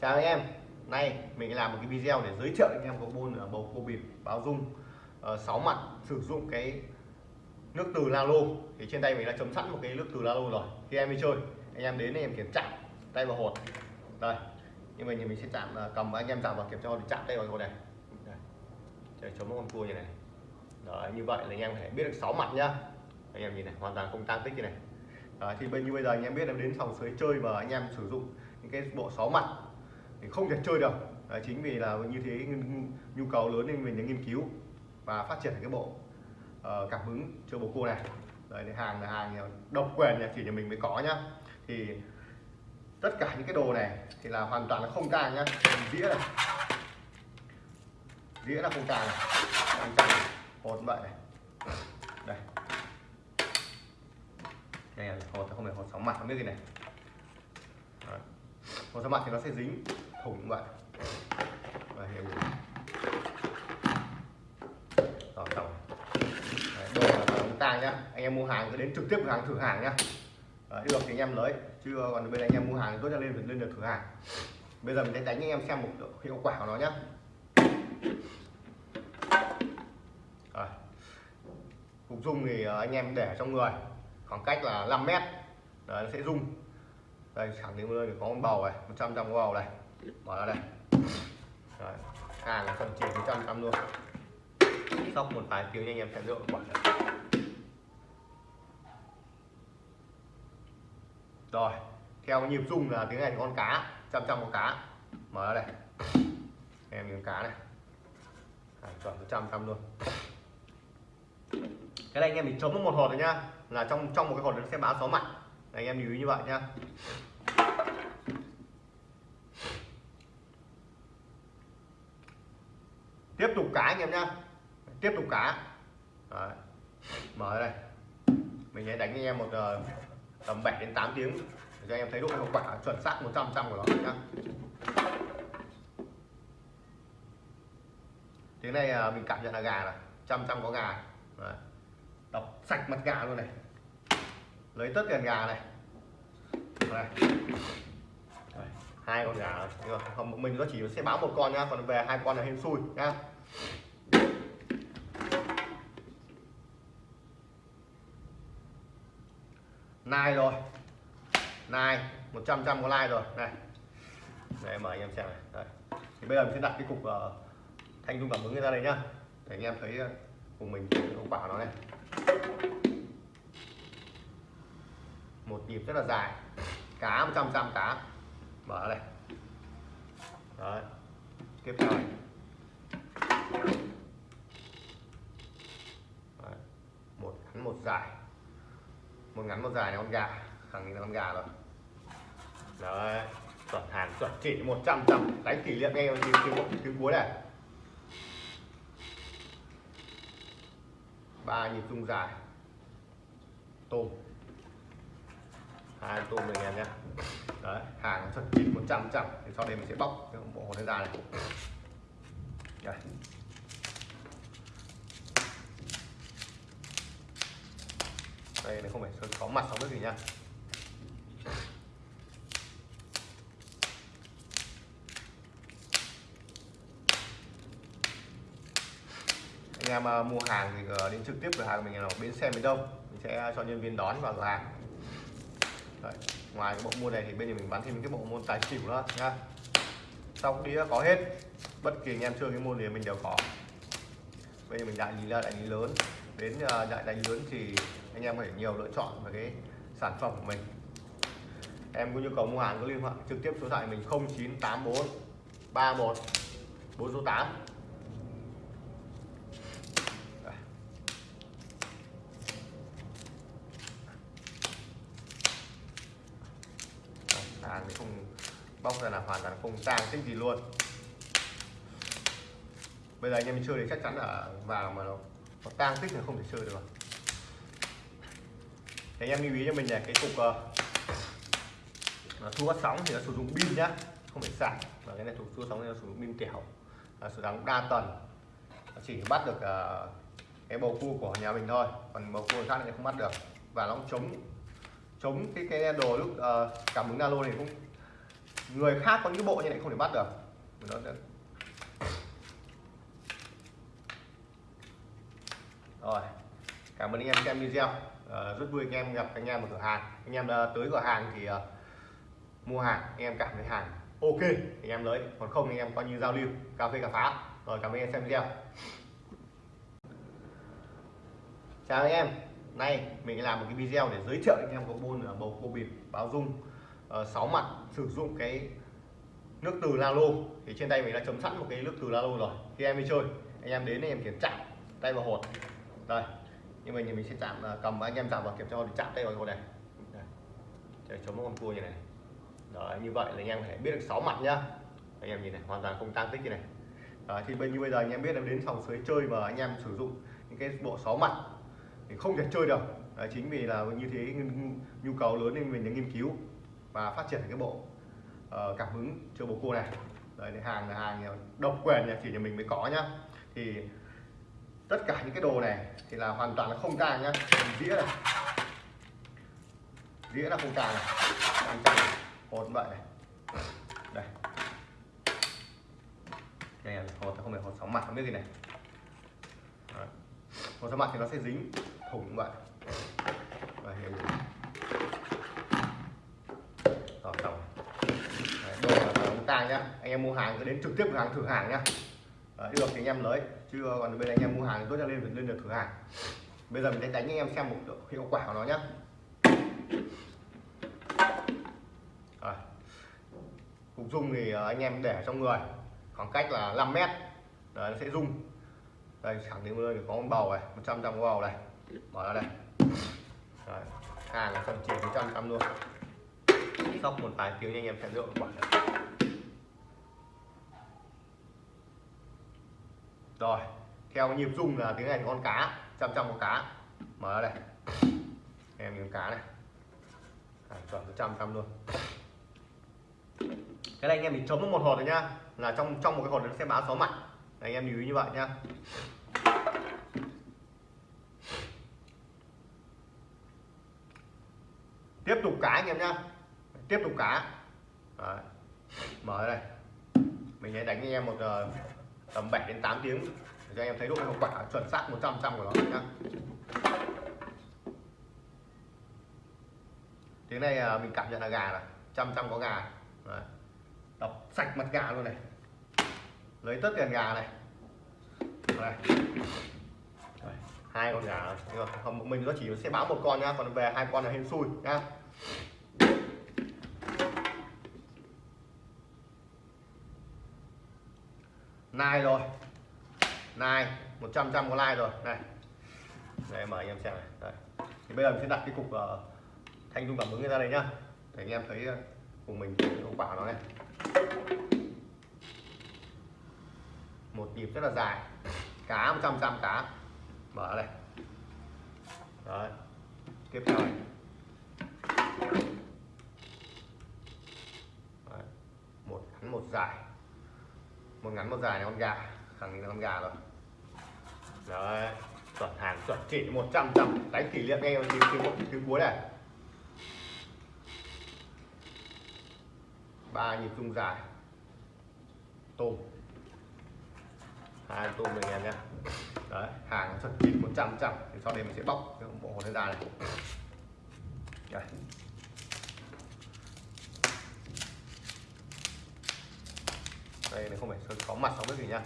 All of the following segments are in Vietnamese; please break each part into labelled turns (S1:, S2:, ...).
S1: chào anh em. Nay mình làm một cái video để giới thiệu anh em có môn ở bầu cua bịp báo dung. Ờ, uh, 6 mặt sử dụng cái nước từ Lalo thì trên tay mình đã chấm sẵn một cái nước từ Lalo rồi. Khi em đi chơi anh em đến thì em kiểm tra tay vào hột. Đây nhưng mà thì mình sẽ chạm ờ, cầm anh em chạm vào kiểm tra để chạm tay vào hột này. Để chấm một con cua như này. Đấy, như vậy là anh em phải biết được 6 mặt nhá. Anh em nhìn này hoàn toàn không tăng tích như này. Đấy, thì bên như bây giờ anh em biết em đến phòng sới chơi mà anh em sử dụng những cái bộ 6 mặt thì không thể chơi được. Đấy, chính vì là như thế nhu cầu lớn nên mình đã nghiên cứu và phát triển cái bộ uh, cảm hứng chơi bồ cua này. Đấy, hàng là hàng độc quyền nhà chỉ nhà mình mới có nhá. Thì tất cả những cái đồ này thì là hoàn toàn là không tang nhá. Dĩa này dĩa là không tang này không tang hột vậy này. Đây. Đây là hột không phải hột sóng mặt không biết gì này còn ra mặt thì nó sẽ dính thủng vậy và hiểu rồi tổng đồ là chúng ta nhá. Anh em mua hàng cứ đến trực tiếp cửa hàng thử hàng nhá. Đấy, được thì anh em lấy. Chứ còn bên anh em mua hàng tốt nhất lên phải lên được thử hàng. Bây giờ mình sẽ đánh anh em xem một hiệu quả của nó nhá. Rồi. cục dung thì ờ, anh em để trong người. Khoảng cách là 5 mét. Đấy, nó sẽ rung đây khẳng định nơi có con bầu này 100 trăm bầu này. Mở ra đây. Rồi hàng là phần chỉ 100 trăm luôn. Sóc một vài tiếng anh em sẽ rượu quả rồi theo nhịp rung là tiếng này con cá trăm trăm con cá. Mở ra đây. Em miếng cá này. À, chuẩn trăm trăm luôn. Cái này anh em mình chấm một hột rồi nhá. Là trong trong một cái hột nó sẽ báo số mặt anh em lưu ý như vậy nhá tiếp tục cá anh em nhá tiếp tục cá Đấy. mở đây. Mình sẽ đánh anh em một uh, tầm 7 đến 8 tiếng để cho anh em thấy độ hiệu quả chuẩn xác 100 trăm của nó nhá tiếng này uh, mình cảm nhận là gà này trăm trăm có gà. Đấy. đọc sạch mặt gà luôn này lấy tất cả gà này. Đây. hai con gà không mình nó chỉ sẽ báo một con nha, còn về hai con là hên xui nha. nai rồi. Nai 100 trăm có like rồi. Này. Đây mời anh em xem này. Đây. thì bây giờ mình sẽ đặt cái cục uh, thanh dung cảm ứng ra đây nhá. Để anh em thấy uh, cùng mình hiệu quả nó này một nhịp rất là dài. Cá 100 trăm cá. Mở đây. Đấy tiếp theo này. Đấy. một ngắn một dài. Một ngắn một dài là con gà. Khẳng định là con gà rồi. Đấy. Chuẩn hàng chuẩn chỉ 100 trăm đánh kỷ niệm ngay tiếng tiếng tiếng cuối này. Ba nhịp rung dài. Tôm hai tôm anh em nhé. Đấy, hàng chuẩn chín một trăm trăm thì sau đây mình sẽ bóc cái bộ này ra này. Đây. Đây, này không phải có mặt không biết gì nha. Anh em à, mua hàng thì ờ, đến trực tiếp cửa hàng mình ở bến xe miền đông. Mình sẽ cho nhân viên đón vào cửa hàng. Đấy. ngoài cái bộ môn này thì bên nhà mình bán thêm cái bộ môn tài xỉu nữa, nha. Sau đĩa có hết, bất kỳ anh em chơi cái môn gì mình đều có. Bây giờ mình đại lý là đại lý lớn. Đến à, đại đại lý lớn thì anh em phải nhiều lựa chọn về cái sản phẩm của mình. Em có nhu cầu mua hàng có liên hệ trực tiếp số điện thoại mình 0984 31 48 số 8 hàng thì không bóc ra là hoàn toàn không tang tích gì luôn. Bây giờ anh em mình chơi thì chắc chắn là vào mà nó, nó tang tích là không thể chơi được. Rồi thì anh em lưu ý cho mình là cái cục ờ, nó thu phát sóng thì nó sử dụng pin nhá không phải sạc. Và cái này thuộc thu sóng thì nó sử dụng pin tiểu, là sử dụng đa tuần, chỉ bắt được uh, cái bầu cua của nhà mình thôi. Còn bầu cua khác thì không bắt được. Và nó chống chống cái cái đồ lúc uh, cảm ứng alo này cũng người khác có những bộ như này không thể bắt được. Nó sẽ... rồi cảm ơn anh em xem video. À, rất vui anh em gặp anh em ở cửa hàng. Anh em ờ, tới cửa hàng thì uh, mua hàng anh em cảm thấy hàng ok anh em lấy. Còn không anh em coi như giao lưu cà phê cà phá. Rồi cảm ơn anh em xem video. Chào anh em. Nay mình làm một cái video để giới thiệu anh em có bôn bầu cô bịp báo dung. Ờ, sáu 6 mặt sử dụng cái nước từ Lalo thì trên tay mình đã chấm sẵn một cái nước từ Lalo rồi. Khi em đi chơi. Anh em đến anh em kiểm chạm tay vào hột. Đây nhưng mà mình sẽ chạm à, cầm anh em chạm vào kiểm tra thì chạm tay vào hột này. Để chống một con cua như này. Đó như vậy là anh em phải biết được 6 mặt nhá. Anh em nhìn này hoàn toàn không tăng tích như này. Đó, thì bên như bây giờ anh em biết là đến sòng sới chơi mà anh em sử dụng những cái bộ 6 mặt thì không thể chơi được. Đấy, chính vì là như thế nhu cầu lớn nên mình đã nghiên cứu và phát triển cái bộ uh, cảm hứng cho bồ cua này. Đấy hàng là hàng độc quyền nhà chỉ nhà mình mới có nhá. Thì tất cả những cái đồ này thì là hoàn toàn là không càng nhá. Dĩa này dĩa là không càng này càng càng hột vậy này. Đây. Đây là hột không phải hột sóng mặt không biết gì này. Đấy. hột sóng mặt thì nó sẽ dính thủng vậy. Và hiểu rồi tổng đồ là nhá. Anh em mua hàng cứ đến trực tiếp cửa hàng thử hàng nhá. Đấy, được thì anh em lấy. Chứ còn bên anh em mua hàng tốt nhất lên lên được thử hàng. Bây giờ mình sẽ đánh anh em xem một hiệu quả của nó nhá. Rồi. cục dung thì ờ, anh em để trong người. Khoảng cách là 5 mét. Đấy, nó sẽ rung đây khẳng định nơi có con bầu này 100 trăm bầu này. Mở ra đây. Đấy. hàng là phần chỉ 100 trăm luôn. Sóc một vài tiếng anh em sẽ lựa quả rồi theo nhịp rung là tiếng này con cá chăm chăm con cá. Mở ra đây. Em miếng cá này. À, chuẩn trăm trăm luôn. Cái này anh em mình chấm một hột rồi nhá. Là trong trong một cái hột nó sẽ báo số mặt. Anh em lưu ý như vậy nhá. Tiếp tục cá anh em nhá. Tiếp tục cá. Đấy. mở đây. Mình sẽ đánh anh em một uh, tầm 7 đến 8 tiếng. Để cho anh em thấy độ hiệu quả chuẩn xác 100 trăm của nó nhá. Tiếng này à, mình cảm nhận là gà này, trăm trăm có gà. Đấy. đập sạch mặt gà luôn này. Lấy tất tiền gà này. Đây. hai con gà. Mình nó chỉ sẽ báo một con nha còn về hai con là hên xui nha like rồi. Like 100 trăm có like rồi. Này. Đây mời anh em xem này. Đây. thì bây giờ mình sẽ đặt cái cục uh, thanh dung cảm ứng ra đây nhá. Để anh em thấy ờ, cùng mình hiệu quả nó này. Một nhịp rất là dài. Cá 100 trăm cá. Mở đây. Đấy. Tiếp theo này. Đấy. một ngắn một dài một ngắn, một dài này con gà. Khẳng định là con gà rồi. Đấy. Chuẩn hàng, chuẩn chỉ 100 trăm đánh kỷ niệm ngay tiếng tiếng tiếng cuối này. Ba nhịp trung dài. Tôm. Hai tôm mình em nhé. Đấy, hàng chuẩn chỉ 100 trăm thì sau đây mình sẽ bóc cái bộ hồ ra này. Đấy. Đây này không phải sơn có mặt không biết gì nha.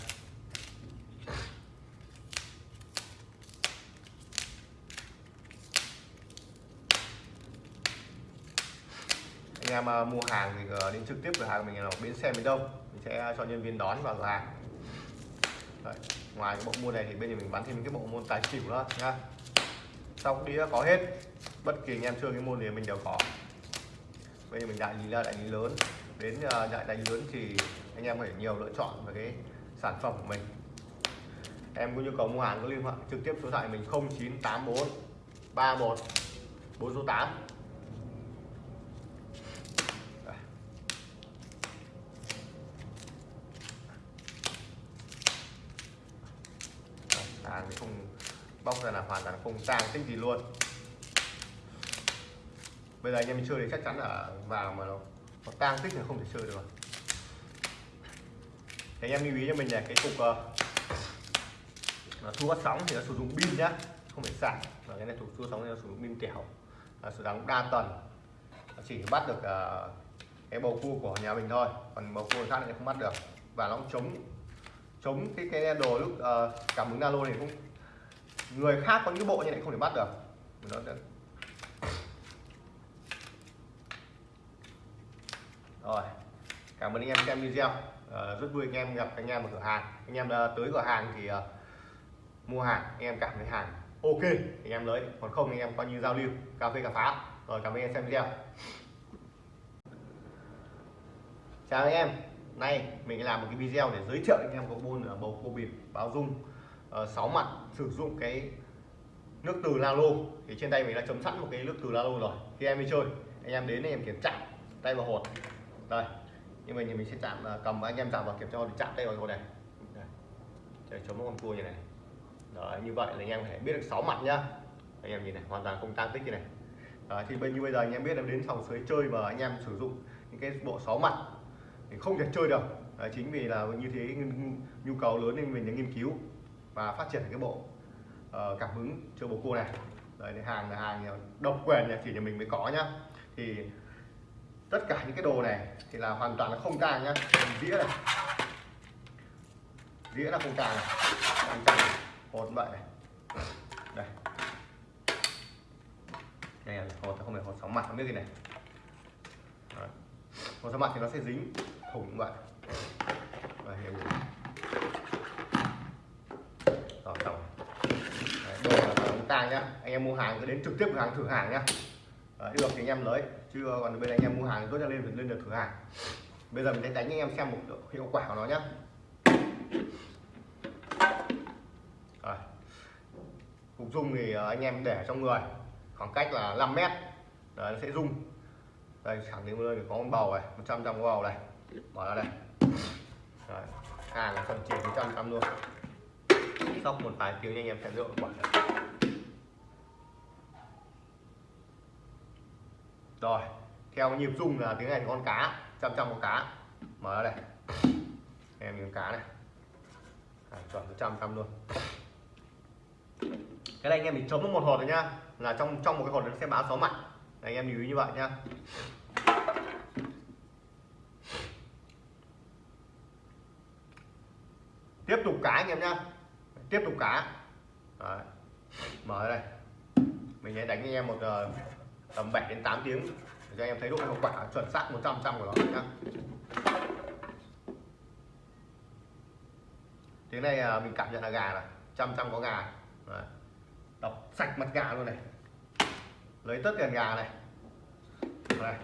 S1: Anh em ờ, mua hàng thì ờ, đến trực tiếp cửa hàng mình là bến xe miền đông. Mình sẽ cho nhân viên đón vào cửa hàng. Đấy. ngoài cái bộ môn này thì bên giờ mình bán thêm cái bộ môn tài xỉu nữa nhá sau đĩa có hết. Bất kỳ anh em chơi cái môn gì mình đều có. Bây giờ mình đại lý là đại lý lớn. Đến ờ, đại đại lý lớn thì anh em phải nhiều lựa chọn về cái sản phẩm của mình. Em có nhu cầu mua hàng có liên hệ trực tiếp số thoại mình 0984 31 4 số 8 hàng thì không, bóc ra là hoàn toàn không tang tích gì luôn. Bây giờ anh em chơi thì chắc chắn là vào mà nó nó tang tích là không thể chơi được thì anh em lưu ý cho mình là cái cục uh, thu bắt sóng thì nó sử dụng pin nhá không phải sạc. Và cái này thuộc thu sóng thì nó sử dụng pin kẻo là sử dụng đa tần nó chỉ bắt được uh, cái bầu cua của nhà mình thôi còn bầu cua khác thì không bắt được. Và nó cũng chống chống cái cái đồ lúc uh, cảm ứng alo này cũng người khác có những bộ như này không thể bắt được. Nó rồi cảm ơn anh em xem video uh, rất vui anh em gặp anh em ở cửa hàng. Anh em uh, tới cửa hàng thì uh, mua hàng anh em cảm thấy hàng ok anh em lấy. Còn không anh em coi như giao lưu cà phê cà phá rồi cảm ơn anh em xem video. Chào anh em. Nay mình làm một cái video để giới thiệu anh em có môn bầu cua bịp báo dung. Ờ, sáu mặt sử dụng cái nước từ Lalo thì trên tay mình đã chấm sẵn một cái nước từ Lalo rồi. Khi em đi chơi. Anh em đến anh em kiểm tra tay vào hột. Đây nhưng mà mình mình sẽ chạm cầm anh em chạm vào kiểm tra chạm tay vào con này. Để chống con cua như này. Đấy, như vậy là anh em phải biết được 6 mặt nhá. Anh em nhìn này hoàn toàn không tăng tích như này. Đấy, thì bên như bây giờ anh em biết là đến sòng suối chơi mà anh em sử dụng những cái bộ 6 mặt thì không thể chơi được. Đấy, chính vì là như thế nhu cầu lớn nên mình đã nghiên cứu và phát triển cái bộ uh, cảm hứng chơi bộ cua này. Đấy, hàng là hàng độc quyền chỉ nhà mình mới có nhá. Thì tất cả những cái đồ này thì là hoàn toàn là không tang nhá. Dĩa này. Dĩa là không tang này. Không tang hột vậy này. Đây. Đây là hột, không phải hột sóng mặt, không biết gì này. Đấy. hột sóng mặt thì nó sẽ dính thủng vậy. Và hiểu rồi. Xong đồ là không tang nhá. Anh em mua hàng cứ đến trực tiếp cửa hàng, thử hàng nhá. Đấy, được thì anh em lấy. Chứ ờ, còn bên anh em mua hàng tốt cho lên lên được thử hàng. Bây giờ mình sẽ đánh anh em xem một hiệu quả của nó nhé Rồi. cục dung thì ờ, anh em để trong người. Khoảng cách là 5 mét. Đấy, nó sẽ rung. Đây thẳng đến nơi có con bầu này 100 trăm bầu này. Mở ra đây. Đấy. hàng là phần chỉ 100 trăm luôn. Sóc một vài tiếng anh em sẽ rượu quả. Rồi theo nhịp rung là tiếng này thì con cá trăm trăm con cá. Mở ra đây. Em miếng cá này. À, chuẩn trăm trăm luôn. Cái này anh em mình chấm một hột rồi nhá. Là trong trong một cái hột nó sẽ báo sáu mặt anh em lưu ý như vậy nhá. Tiếp tục cá anh em nhá. Tiếp tục cá. Đấy. mở ra đây. Mình sẽ đánh anh em một uh, tầm 7 đến 8 tiếng. Để cho anh em thấy độ hiệu quả chuẩn xác 100 trăm của nó nhá. Tiếng này à, mình cảm nhận là gà này, trăm trăm có gà. Đấy. đọc sạch mặt gà luôn này. Lấy tất tiền gà này. Đây.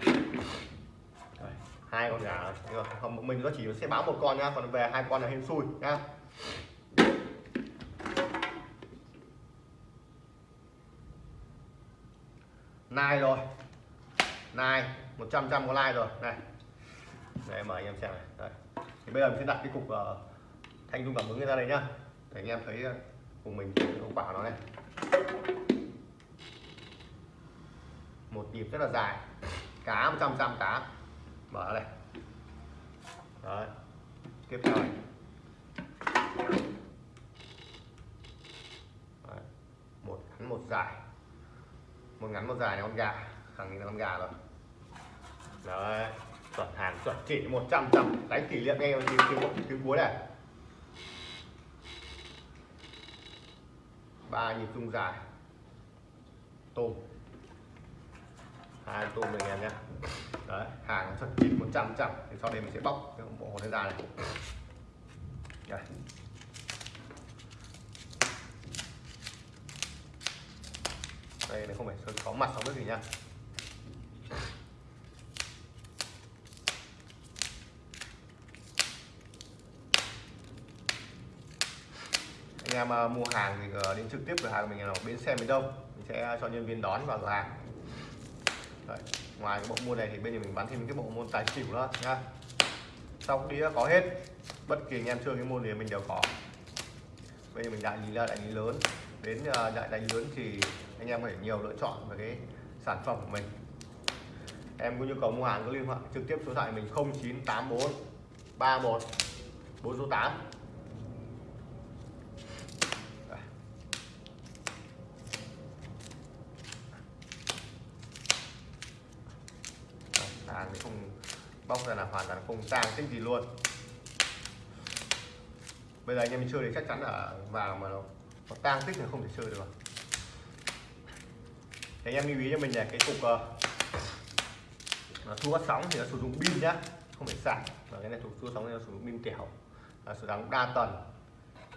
S1: Hai con gà không, mình có chỉ sẽ báo một con nhá, còn về hai con là hên xui nhá. Nai rồi. Nai 100 trăm có like rồi. Này. Để mời anh em xem này. Đây. thì bây giờ mình sẽ đặt cái cục uh, thanh dung cảm ứng ra đây nhá. Để anh em thấy uh, cùng mình hiệu quả nó này. Một nhịp rất là dài. Cá 100 trăm cá. Mở đây. Đấy. Tiếp theo này. Đấy. một ngắn một dài một ngắn, một dài này con gà. Khẳng định là con gà rồi. Đấy chuẩn hàng chuẩn chỉ 100 trăm đánh kỷ niệm ngay tiếng tiếng tiếng cuối này. Ba nhịp rung dài. Tôm. Hai tôm mình em nhé. Đấy, hàng chuẩn chỉ 100 trăm thì sau đây mình sẽ bóc cái bộ hồ ra này. Đây. Đây này không phải sơn có mặt không biết gì nha. Anh em uh, mua hàng thì uh, đến trực tiếp cửa hàng mình là bến xe miền đông. Mình sẽ cho nhân viên đón vào cửa hàng. Đấy. ngoài cái bộ môn này thì bên nhà mình bán thêm cái bộ môn tài xỉu nữa nhá sau đĩa có hết bất kỳ anh em chơi cái môn gì mình đều có. Bây giờ mình đại lý là đại lý lớn. Đến ờ, đại đại lý lớn thì anh em phải nhiều lựa chọn về cái sản phẩm của mình. Em có nhu cầu mua hàng cứ liên hệ trực tiếp số thoại mình 0984 31 4 số 8 Đây. Đây, hàng thì không bóc ra là hoàn toàn không tang cái gì luôn. Bây giờ anh em chơi thì chắc chắn là vào mà nó, nó tang tích thì không thể chơi được. rồi thì anh em lưu ý cho mình là cái cục uh, nó thu phát sóng thì nó sử dụng pin nhá không phải sạc. Và cái này thuộc thu sóng thì nó sử dụng pin kẻo. Là sử dụng đa tần.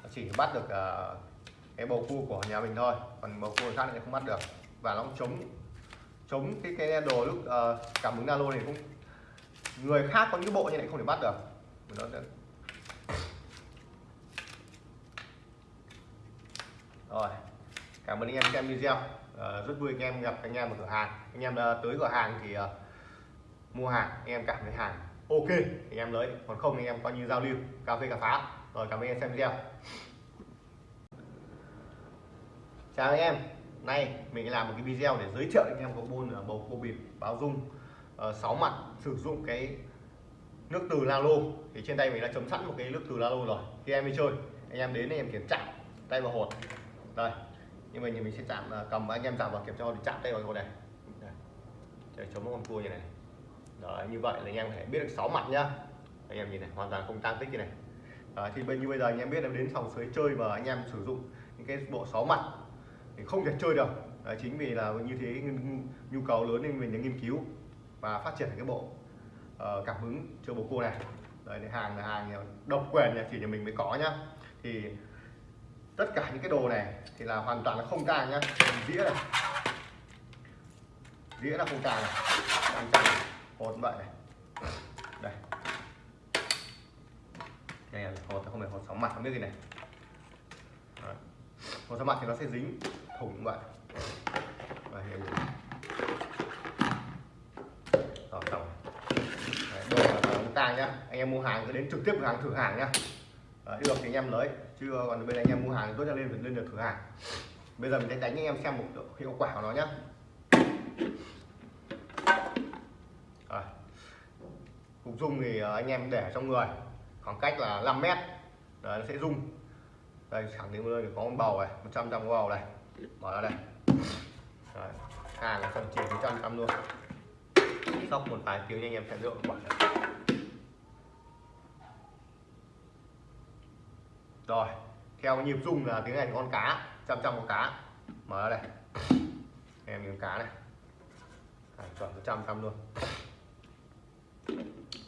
S1: Nó chỉ bắt được uh, cái bầu cua của nhà mình thôi. Còn bầu cua khác thì không bắt được. Và nó cũng chống chống cái cái đồ lúc uh, cảm ứng nalo này cũng người khác có những bộ như này không thể bắt được. Nó sẽ... rồi. Cảm ơn anh em xem video uh, rất vui anh em gặp anh em ở cửa hàng. Anh em uh, tới cửa hàng thì uh, mua hàng anh em cảm thấy hàng ok thì anh em lấy. Còn không anh em coi như giao lưu cà phê cà phá rồi cảm ơn anh em xem video. Chào anh em. Nay mình làm một cái video để giới thiệu anh em có bồn ở bầu cua bịp báo dung. Uh, 6 mặt sử dụng cái nước từ Lalo. Thì trên tay mình đã chấm sẵn một cái nước từ Lalo rồi. Khi em đi chơi. Anh em đến anh em kiểm tra. Tay vào hột. Đây nhưng mà mình mình sẽ chạm à, cầm anh em chạm vào kiểm tra thì chạm tay vào này. Để chống con cua như này Đấy, như vậy là anh em phải biết được 6 mặt nhá. Anh em nhìn này hoàn toàn không tăng tích như này. Đấy, thì bây như bây giờ anh em biết là đến phòng sới chơi và anh em sử dụng những cái bộ 6 mặt thì không thể chơi được. Đấy, chính vì là như thế nhu cầu lớn nên mình đã nghiên cứu và phát triển cái bộ uh, cảm hứng chơi bầu cua này. Đấy hàng là hàng độc quyền chỉ nhà mình mới có nhá. Thì tất cả những cái đồ này thì là hoàn toàn là không tàng nhá. Dĩa này. Dĩa là không tàng này. Đang tàng hột vậy này. Đây. Đây là hột không phải hột sóng mặt không biết gì này. Đấy. hột sóng mặt thì nó sẽ dính thủng vậy. Và hiểu rồi. Xong đồ là không ta nhá. Anh em mua hàng cứ đến trực tiếp cửa hàng thử hàng nhá. Đấy, được thì anh em lấy chứ còn bên anh em mua hàng tốt cho lên phải lên được thử hàng. Bây giờ mình sẽ đánh anh em xem một hiệu quả của nó nhá. Cục dung thì ờ, anh em để trong người khoảng cách là 5 mét. Đấy, nó sẽ rung. Đây khẳng định luôn có một bầu này 100 trăm bầu này. Mở ra đây. Đấy. hàng là phần chỉ 100 trăm luôn. Sóc một vài tiếng anh em sẽ được quả rồi theo nhịp rung là tiếng này con cá trăm trăm con cá. Mở ra đây. Em nhìn cá này. À, chuẩn trăm trăm luôn.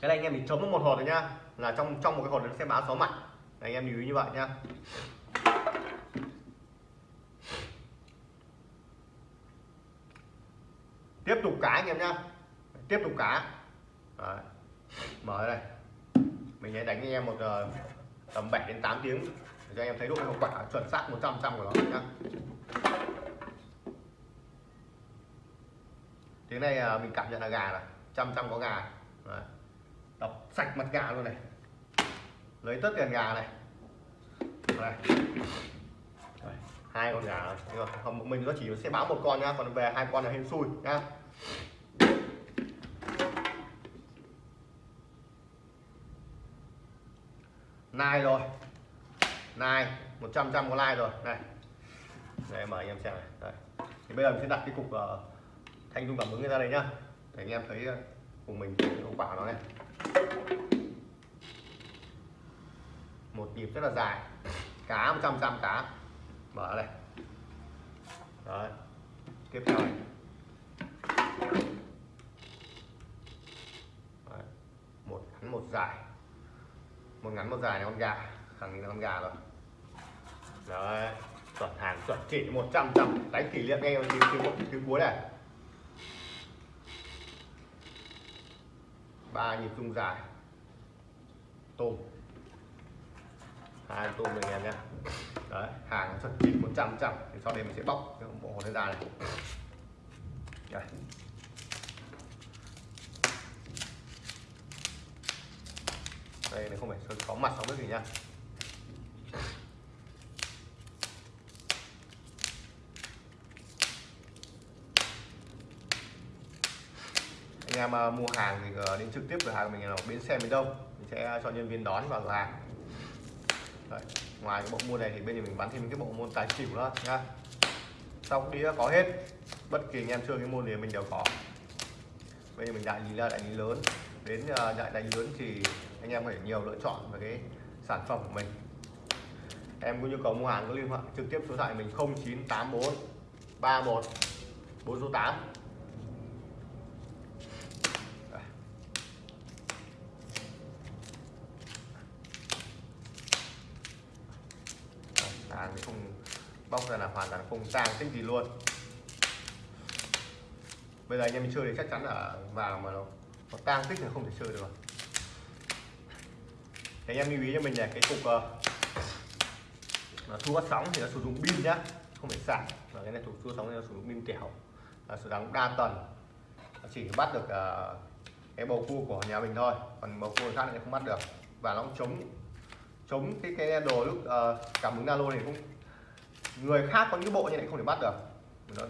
S1: Cái này anh em mình chống một hột rồi nhá. Là trong trong một cái hột nó sẽ báo số mặt anh em lưu ý như vậy nhá. Tiếp tục cá anh em nhá. Tiếp tục cá. Đấy. mở đây. Mình sẽ đánh anh em một uh, tầm 7 đến 8 tiếng. Để cho anh em thấy độ hiệu quả chuẩn xác 100 trăm của nó nhá. Tiếng này à, mình cảm nhận là gà này, trăm trăm có gà. Đấy. đập sạch mặt gà luôn này. Lấy tất tiền gà này. Đây hai con gà, nhưng mà mình nó chỉ sẽ báo một con nhá, còn về hai con là hên xui nhá. Nai rồi. Nai 100 trăm có like rồi. Này. Đây mời anh em xem này. Đây. thì bây giờ mình sẽ đặt cái cục uh, thanh dung cảm ứng ra đây nhá. Để anh em thấy uh, cùng mình hiệu quả nó này. Một nhịp rất là dài. Cá 100 trăm cá. Mở đây. Đấy. Tiếp theo này. Đấy. một ngắn một dài một ngắn, một dài này con gà. Khẳng định là con gà rồi. Đấy, chuẩn hàng, chuẩn chỉ 100 trăm đánh kỷ niệm ngay tiếng tiếng tiếng cuối này. Ba nhịp rung dài. Tôm. Hai tôm này em nhé. Đấy, hàng chuẩn chỉ 100 trăm thì sau đây mình sẽ bóc cái bộ hồ hột ra này. Đây. Đây này không phải có mặt không nước gì nha. Anh em uh, mua hàng thì ờ, đến trực tiếp cửa hàng mình ở bến xe miền đông. Mình sẽ cho nhân viên đón vào cửa hàng. Đấy. ngoài cái bộ môn này thì bên mình bán thêm cái bộ môn tài xỉu nữa nha. Sau đĩa có hết. Bất kỳ anh em chơi cái môn gì mình đều có. Bây giờ mình đại nhìn ra đại lý lớn đến uh, đánh lớn thì anh em phải nhiều lựa chọn về cái sản phẩm của mình. Em có nhu cầu mua hàng có liên hệ trực tiếp số điện thoại mình 0984 31 4 số 8 hàng thì không bóc ra là hoàn toàn không tang tích gì luôn. Bây giờ anh em chơi thì chắc chắn là vào mà nó, nó tang tích thì không thể chơi được. Thì anh em lưu ý cho mình là cái cục ờ, uh, nó thu phát sóng thì nó sử dụng pin nhá không phải sạc. Và cái này thuộc thu phát sóng thì nó sử dụng pin tiểu là sử dụng đa tần. Chỉ bắt được uh, cái bầu cua của nhà mình thôi còn bầu cua khác thì không bắt được. Và nó cũng chống chống cái cái đồ lúc uh, cảm ứng nano này cũng người khác có những bộ như này không thể bắt được. Nó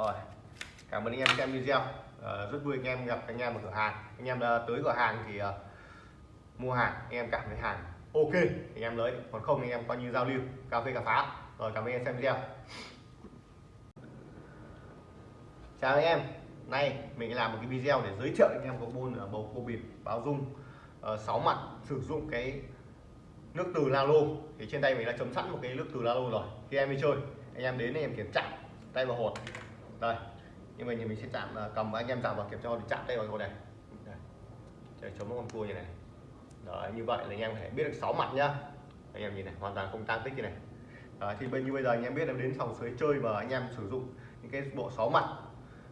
S1: rồi cảm ơn anh em xem video à, rất vui anh em gặp anh em ở cửa hàng anh em tới cửa hàng thì uh, mua hàng anh em cảm thấy hàng ok anh em lấy còn không anh em coi như giao lưu cà phê cà phá rồi cảm ơn anh em xem video chào anh em nay mình làm một cái video để giới thiệu anh em có môn ở bầu cua bịp báo dung uh, 6 mặt sử dụng cái nước từ Lalo thì trên tay mình đã chấm sẵn một cái nước từ Lalo rồi khi em đi chơi anh em đến anh em kiểm tra tay vào hột đây. Nhưng mà mình sẽ chạm à, cầm anh em chạm vào kiểm tra thì chạm tay vào này để chống con cua như này. Đấy, như vậy là anh em phải biết được 6 mặt nhá. Anh em nhìn này hoàn toàn không tăng tích như này. Đấy, thì bên như bây giờ anh em biết là đến phòng sới chơi mà anh em sử dụng những cái bộ 6 mặt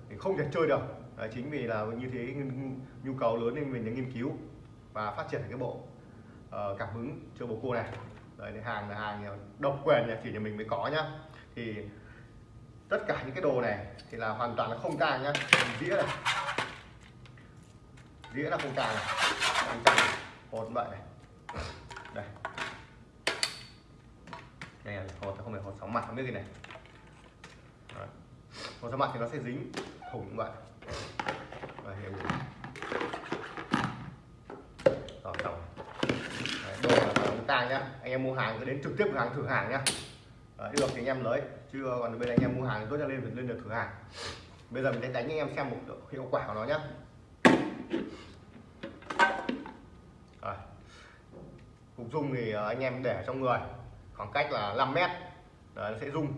S1: thì không thể chơi được. Đấy, chính vì là như thế nhu cầu lớn nên mình đã nghiên cứu và phát triển cái bộ uh, cảm hứng chơi bồ cua này. Đấy, hàng là hàng à, độc quyền nhà chỉ nhà mình mới có nhá. Thì tất cả những cái đồ này thì là hoàn toàn là không càng nhá. Dĩa này. Dĩa là không càng này. Không tang hột vậy này. Đây. Đây là hột không phải hột sóng mặt không biết gì này. Đó. hột sóng mặt thì nó sẽ dính thủng vậy. Và hiểu rồi tổng đồ là không tang nhá. Anh em mua hàng cứ đến trực tiếp cửa hàng thử hàng nhá. Đấy, được thì anh em lấy chưa ờ, còn bây giờ anh em mua hàng tốt cho lên mình lên được thử hàng. Bây giờ mình sẽ đánh anh em xem một hiệu quả của nó nhé cục dung thì ờ, anh em để trong người khoảng cách là 5 mét. Đấy, nó sẽ rung.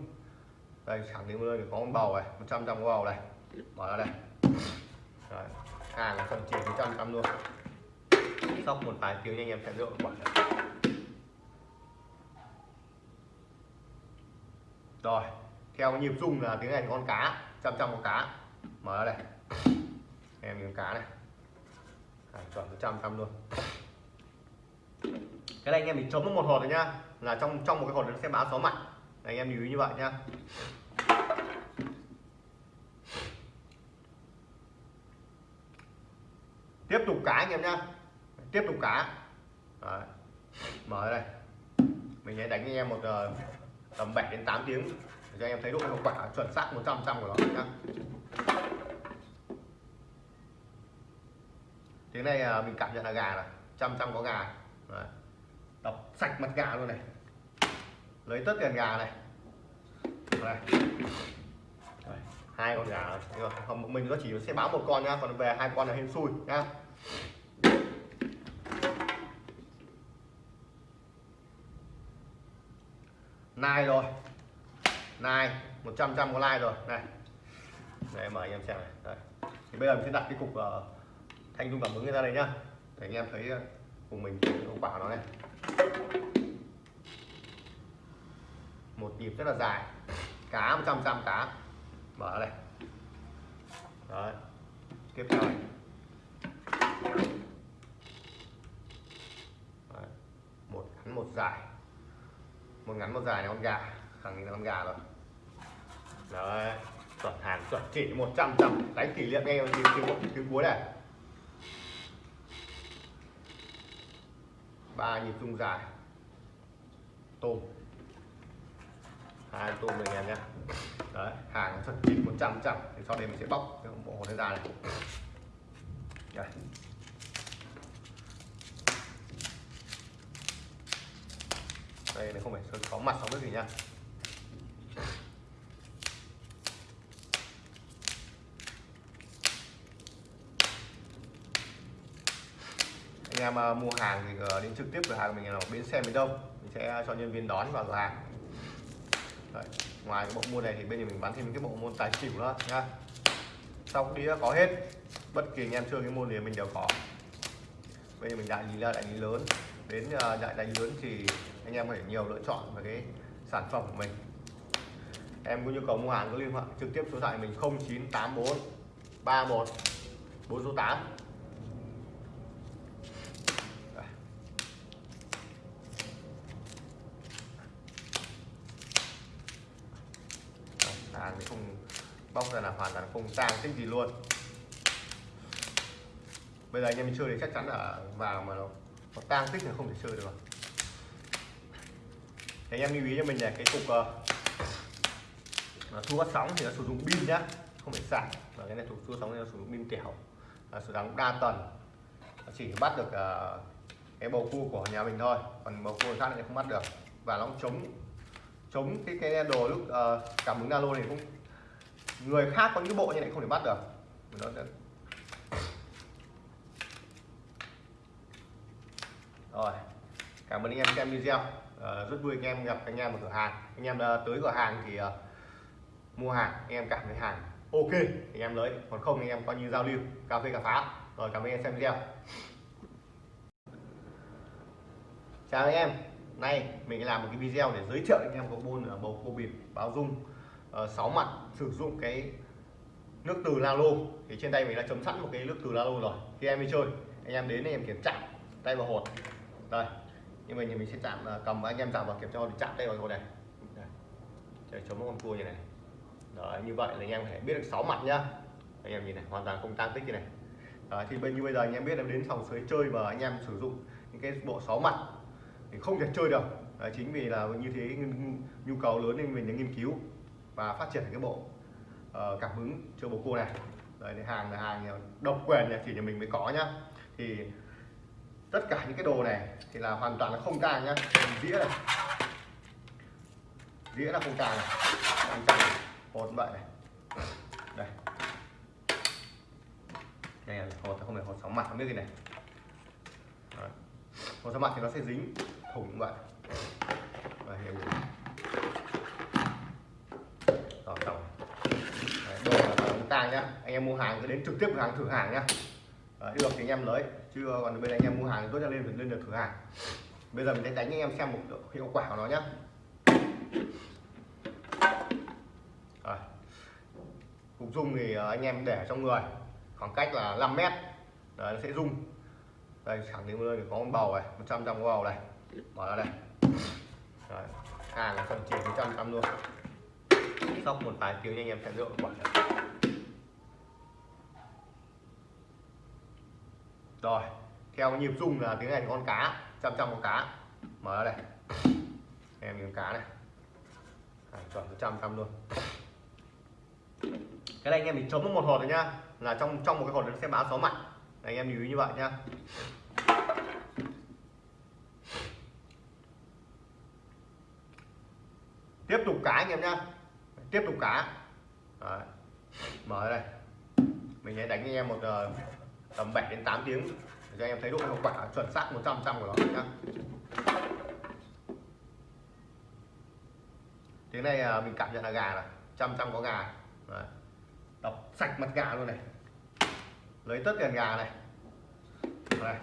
S1: Đây khẳng định nơi có con bầu này 100 trăm bầu này. Mở ra đây. Đấy, hàng là phần chỉ 100 trăm luôn. Sóc một vài tiếng anh em sẽ được quả rồi theo nhịp rung là tiếng này con cá trăm trăm con cá. Mở ra đây. Em miếng cá này. À, chuẩn trăm trăm luôn. Cái này anh em mình chấm một hột rồi nhá. Là trong trong một cái hột nó sẽ báo số mặt anh em lưu ý như vậy nhá. Tiếp tục cá anh em nhá. Tiếp tục cá. Đấy. mở đây. Mình sẽ đánh anh em một uh, tầm 7 đến 8 tiếng. Để cho anh em thấy độ hiệu quả chuẩn xác 100 trăm của nó nhá. Tiếng này à, mình cảm nhận là gà này, trăm trăm có gà. Đấy. Đọc sạch mặt gà luôn này. Lấy tất cả gà này. Đây. Hai con gà rồi mình nó chỉ sẽ báo một con nhá, còn về hai con là hên xui nhá. Nai rồi. Nai 100 trăm có like rồi. Này. Này mời anh em xem này. Đây. thì bây giờ mình sẽ đặt cái cục uh, thanh dung cảm ứng ra đây nhá. Để anh em thấy uh, cùng mình hiệu quả nó này. Một nhịp rất là dài. Cá 100 trăm cá. Mở đây. Đấy. Tiếp theo này. Đấy. một ngắn một dài một ngắn, một dài là con gà. Khẳng định là con gà rồi. Đấy, chuẩn hàng chuẩn chỉ 100 trăm đánh kỷ niệm nghe tiếng tiếng tiếng cuối này. Ba nhịp rung dài. Tôm. Hai tôm này em nhé. Đấy, hàng chuẩn chỉ 100 trăm thì sau đây mình sẽ bóc cái bộ hồ ra này. Đây. Đây này không phải có mặt không biết gì nha anh em à, mua hàng thì ờ, đến trực tiếp cửa hàng mình là bến xe miền đông. Mình sẽ cho nhân viên đón vào cửa hàng. Đấy. ngoài cái bộ môn này thì bên nhà mình bán thêm cái bộ môn tài xỉu nữa nha sau đĩa có hết. Bất kỳ anh em chơi cái môn gì mình đều có. Bây giờ mình đại lý là đại lý lớn. Đến à, đại đại lý lớn thì anh em có thể nhiều lựa chọn về cái sản phẩm của mình. Em có nhu cầu mua hàng có liên hệ trực tiếp số điện thoại mình 0984 31 4 số 8 hàng thì không bóc ra là hoàn toàn không tang tích gì luôn. Bây giờ anh em mình chơi thì chắc chắn là vào mà nó, nó tang tích là không thể chơi được rồi thì anh em lưu ý cho mình là cái cục uh, thu phát sóng thì nó sử dụng pin nhá không phải sạc. Và cái này thuộc thu sóng thì nó sử dụng pin tiểu là sử dụng đa tuần. Chỉ bắt được uh, cái bầu cua của nhà mình thôi còn bầu cua khác thì không bắt được. Và nó chống chống cái cái đồ lúc uh, cảm ứng alo này cũng người khác có những bộ như này không thể bắt được. Nó sẽ... rồi cảm ơn anh em xem video. Ờ, rất vui anh em gặp anh em ở cửa hàng. Anh em tới cửa hàng thì ờ, mua hàng, anh em cảm thấy hàng ok thì anh em lấy. Còn không anh em coi như giao lưu, cà phê cà phá rồi, cảm ơn anh em xem video. Chào anh em. Nay mình làm một cái video để giới thiệu anh em có môn ở bầu cua bịp, báo dung. Ờ, sáu mặt sử dụng cái nước từ Lalo thì trên tay mình đã chấm sẵn một cái nước từ Lalo rồi. Khi em đi chơi. Anh em đến thì em kiểm tra. Tay vào hột. Đây nhưng mà mình sẽ chạm cầm anh em chạm vào kiểm tra để chạm tay vào này. Để chống con cua như này. Đấy, như vậy là anh em phải biết được 6 mặt nhá. Anh em nhìn này hoàn toàn không tăng tích như này. Đấy, thì bên như bây giờ anh em biết là đến phòng sới chơi và anh em sử dụng những cái bộ 6 mặt thì không thể chơi được. Đấy, chính vì là như thế nhu cầu lớn nên mình đã nghiên cứu và phát triển cái bộ uh, cảm hứng cho bồ cua này. Đấy, hàng là hàng độc quyền này chỉ nhà mình mới có nhá. Thì tất cả những cái đồ này thì là hoàn toàn là không tàng nhá. Đĩa này. Đĩa là không tàng này. Không tàng hột vậy này. Đây. Đây là hột không phải hột sóng mặt không biết gì này. Đó. hột sóng mặt thì nó sẽ dính thủng vậy. Và hiểu tỏ tổng đồ là không ta nhá. Anh em mua hàng cứ đến trực tiếp cửa hàng thử hàng nhá. Đấy, được thì anh em lấy chưa ờ, còn bên anh em mua hàng thì tốt cho lên phải lên được thử hàng. Bây giờ mình sẽ đánh anh em xem một hiệu quả của nó nhé Rồi. cục dung thì ờ, anh em để trong người khoảng cách là 5 mét. Đấy, nó sẽ rung. Đây thẳng đến nơi thì có con bầu này 100 trăm bầu này. Mở ra đây. Đấy. hàng là phần chỉ 100 trăm luôn. Sóc một vài tiếng anh em sẽ rượu quả này. Rồi theo nhịp rung là tiếng này con cá trăm trăm con cá. Mở ra đây. Em miếng cá này. Chuẩn trăm trăm luôn. Cái này anh em mình chấm một hột rồi nhá. Là trong trong một cái hột nó sẽ báo số mặt. Anh em lưu ý như vậy nhá. Tiếp tục cá anh em nhá. Tiếp tục cá. Đấy. mở đây. Mình sẽ đánh anh em một uh, tầm 7 đến 8 tiếng. Để cho anh em thấy độ hiệu quả chuẩn xác 100 trăm của nó nhá. Tiếng này à, mình cảm nhận là gà này, trăm trăm có gà. Đấy. đọc sạch mặt gà luôn này. Lấy tất tiền gà này. Đây.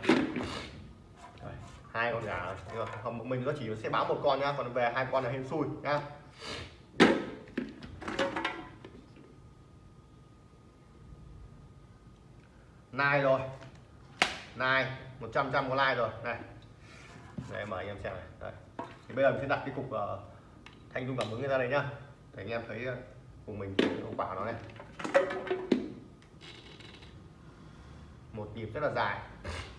S1: hai con gà rồi. Không mình nó chỉ sẽ báo một con nhá, còn về hai con là hên xui nhá. nai rồi. Nai 100 trăm có nai rồi. Này. Đây mời anh em xem này. Đây. thì bây giờ mình sẽ đặt cái cục uh, thanh dung cảm ứng ra đây nhá. Để anh em thấy ờ, của mình hiệu quả nó này. Một nhịp rất là dài.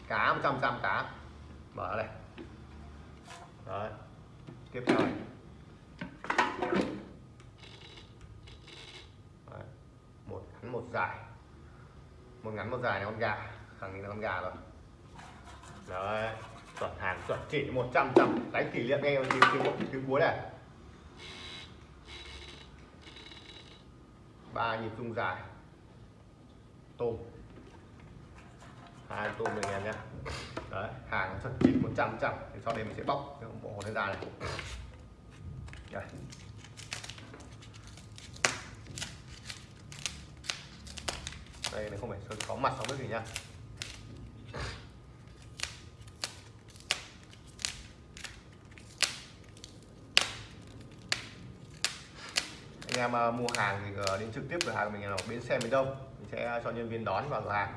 S1: Cá 100 trăm cá. Mở này Đấy. tiếp theo này. Đấy. một ngắn một dài một ngắn, một dài là con gà. Khẳng định là con gà rồi. Đấy, chuẩn hàng chuẩn chỉ 100 trăm đánh kỷ niệm ngay tiếng tiếng tiếng cuối này ba nhịp rung dài. Tôm. Hai tôm này em nhé. Đấy, hàng chuẩn chỉ 100 trăm thì sau đây mình sẽ bóc cái bộ hột ra này. Đây. Đây, này không phải có mặt sáu bếp gì nha anh em à, mua hàng thì ờ, đến trực tiếp cửa hàng mình là bến xe miền đông. Mình sẽ cho nhân viên đón vào cửa hàng.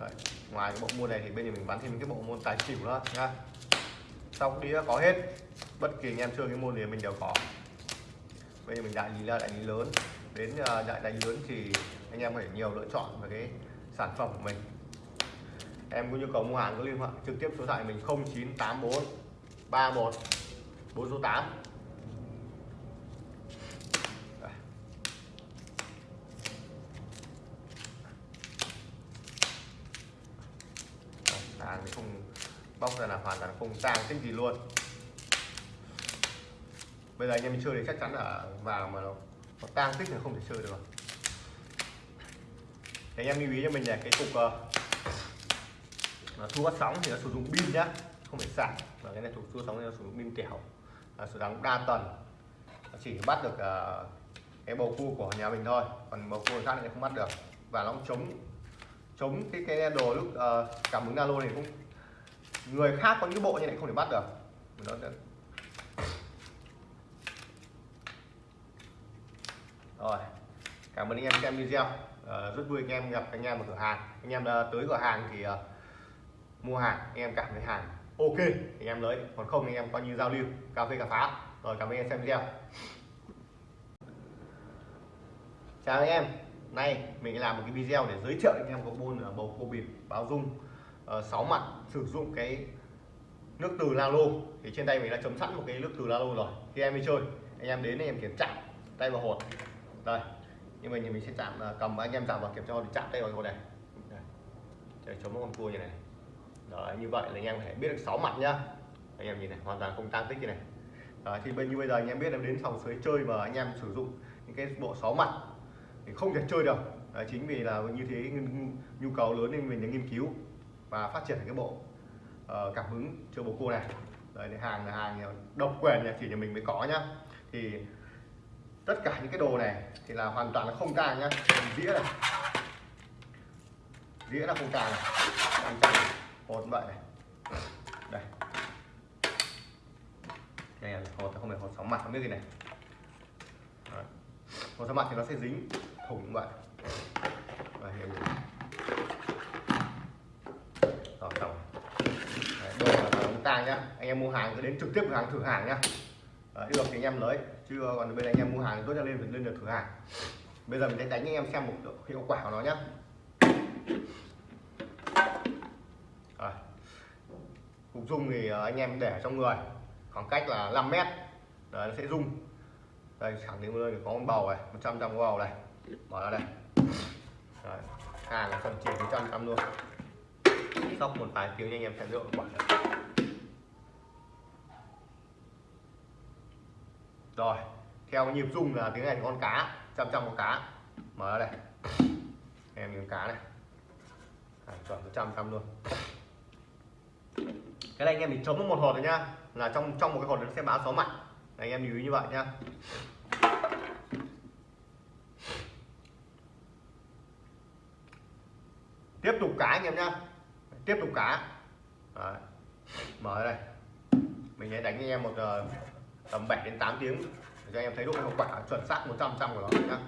S1: Đấy. ngoài cái bộ môn này thì bên nhà mình bán thêm cái bộ môn tài xỉu nữa nha sau đĩa có hết. Bất kỳ anh em chơi cái môn gì mình đều có. Bây giờ mình đại lý là đại lý lớn. Đến ờ, đại đại lý lớn thì anh em phải nhiều lựa chọn về cái sản phẩm của mình. Em có nhu cầu mua hàng có liên hệ trực tiếp số điện thoại mình 0984 31 4 số 8 hàng thì không bóc ra là hoàn toàn không tang tích gì luôn. Bây giờ anh em mình chơi thì chắc chắn là vào mà nó, nó tang tích là không thể chơi được thì anh em lưu ý cho mình là cái cục uh, thu phát sóng thì nó sử dụng pin nhá không phải sạc. Và cái này thuộc thu phát sóng thì nó sử dụng pin tiểu là sử dụng đa tần chỉ bắt được uh, cái bầu cua của nhà mình thôi. Còn bầu cua khác thì không bắt được. Và nó chống chống cái cái đồ lúc uh, cảm ứng alo này cũng người khác có những bộ như này không thể bắt được. Nó sẽ... rồi. Cảm ơn anh em xem video uh, rất vui anh em gặp anh em ở cửa hàng. Anh em uh, tới cửa hàng thì uh, mua hàng anh em cảm thấy hàng ok anh em lấy. Còn không anh em coi như giao lưu cà phê cà phá. Rồi cảm ơn anh em xem video. Chào anh em. Nay mình làm một cái video để giới thiệu anh em có môn là bầu cô bịp báo dung. Uh, mặt sử dụng cái nước từ Lalo. Thì trên tay mình đã chấm sẵn một cái nước từ Lalo rồi. Khi em đi chơi. Anh em đến anh em kiểm tra tay vào hột. Đây nhưng mà mình sẽ chạm à, cầm anh em chạm vào kiểm tra thì chạm tay vào hột này để chống con cua như này. Đó như vậy là anh em phải biết được 6 mặt nhá. Anh em nhìn này hoàn toàn không tăng tích như này. Đó, thì bên như bây giờ anh em biết là đến phòng sới chơi mà anh em sử dụng những cái bộ 6 mặt thì không thể chơi được. Đấy, chính vì là như thế nhu cầu lớn nên mình đã nghiên cứu và phát triển cái bộ uh, cảm hứng chơi bồ cua này. Đấy, hàng là hàng ờ, độc quyền nhà chỉ nhà mình mới có nhá. Thì tất cả những cái đồ này thì là hoàn toàn là không tang nhá. Đĩa này. Đĩa là không tang này. Tang tang hột vậy này. Đây. Đây là hột, không phải hột sóng mặt, không biết gì này. Đấy. hột sóng mặt thì nó sẽ dính thủng vậy. Và hiểu rồi. Xong. Đồ là không tang nhá. Anh em mua hàng cứ đến trực tiếp cửa hàng, thử hàng nhá. Đấy, được thì anh em lấy chưa ờ, còn bên anh em mua hàng tốt cho lên lên được thử hàng. Bây giờ mình sẽ đánh anh em xem một hiệu quả của nó nhé. Rồi. cục dung thì ờ, anh em để trong người. Khoảng cách là 5 mét. Đấy, nó sẽ rung đây khẳng định luôn có con bầu này 100 trăm bầu này. Mở ra đây. Đấy. hàng là phần chỉ 100 trăm luôn. Sóc một vài tiếng anh em sẽ lựa quả rồi theo nhịp rung là tiếng này con cá chăm chăm con cá. Mở ra đây. Em miếng cá này. À, chuẩn trăm trăm luôn. Cái này anh em mình chống một hột rồi nhá. Là trong trong một cái hột nó sẽ báo sáu mặt. Anh em lưu ý như vậy nhá. Tiếp tục cá anh em nhá. Tiếp tục cá. Đấy. mở đây. Mình sẽ đánh anh em một uh, tầm 7 đến 8 tiếng. Để cho anh em thấy độ hiệu quả chuẩn xác 100 trăm của nó nhá.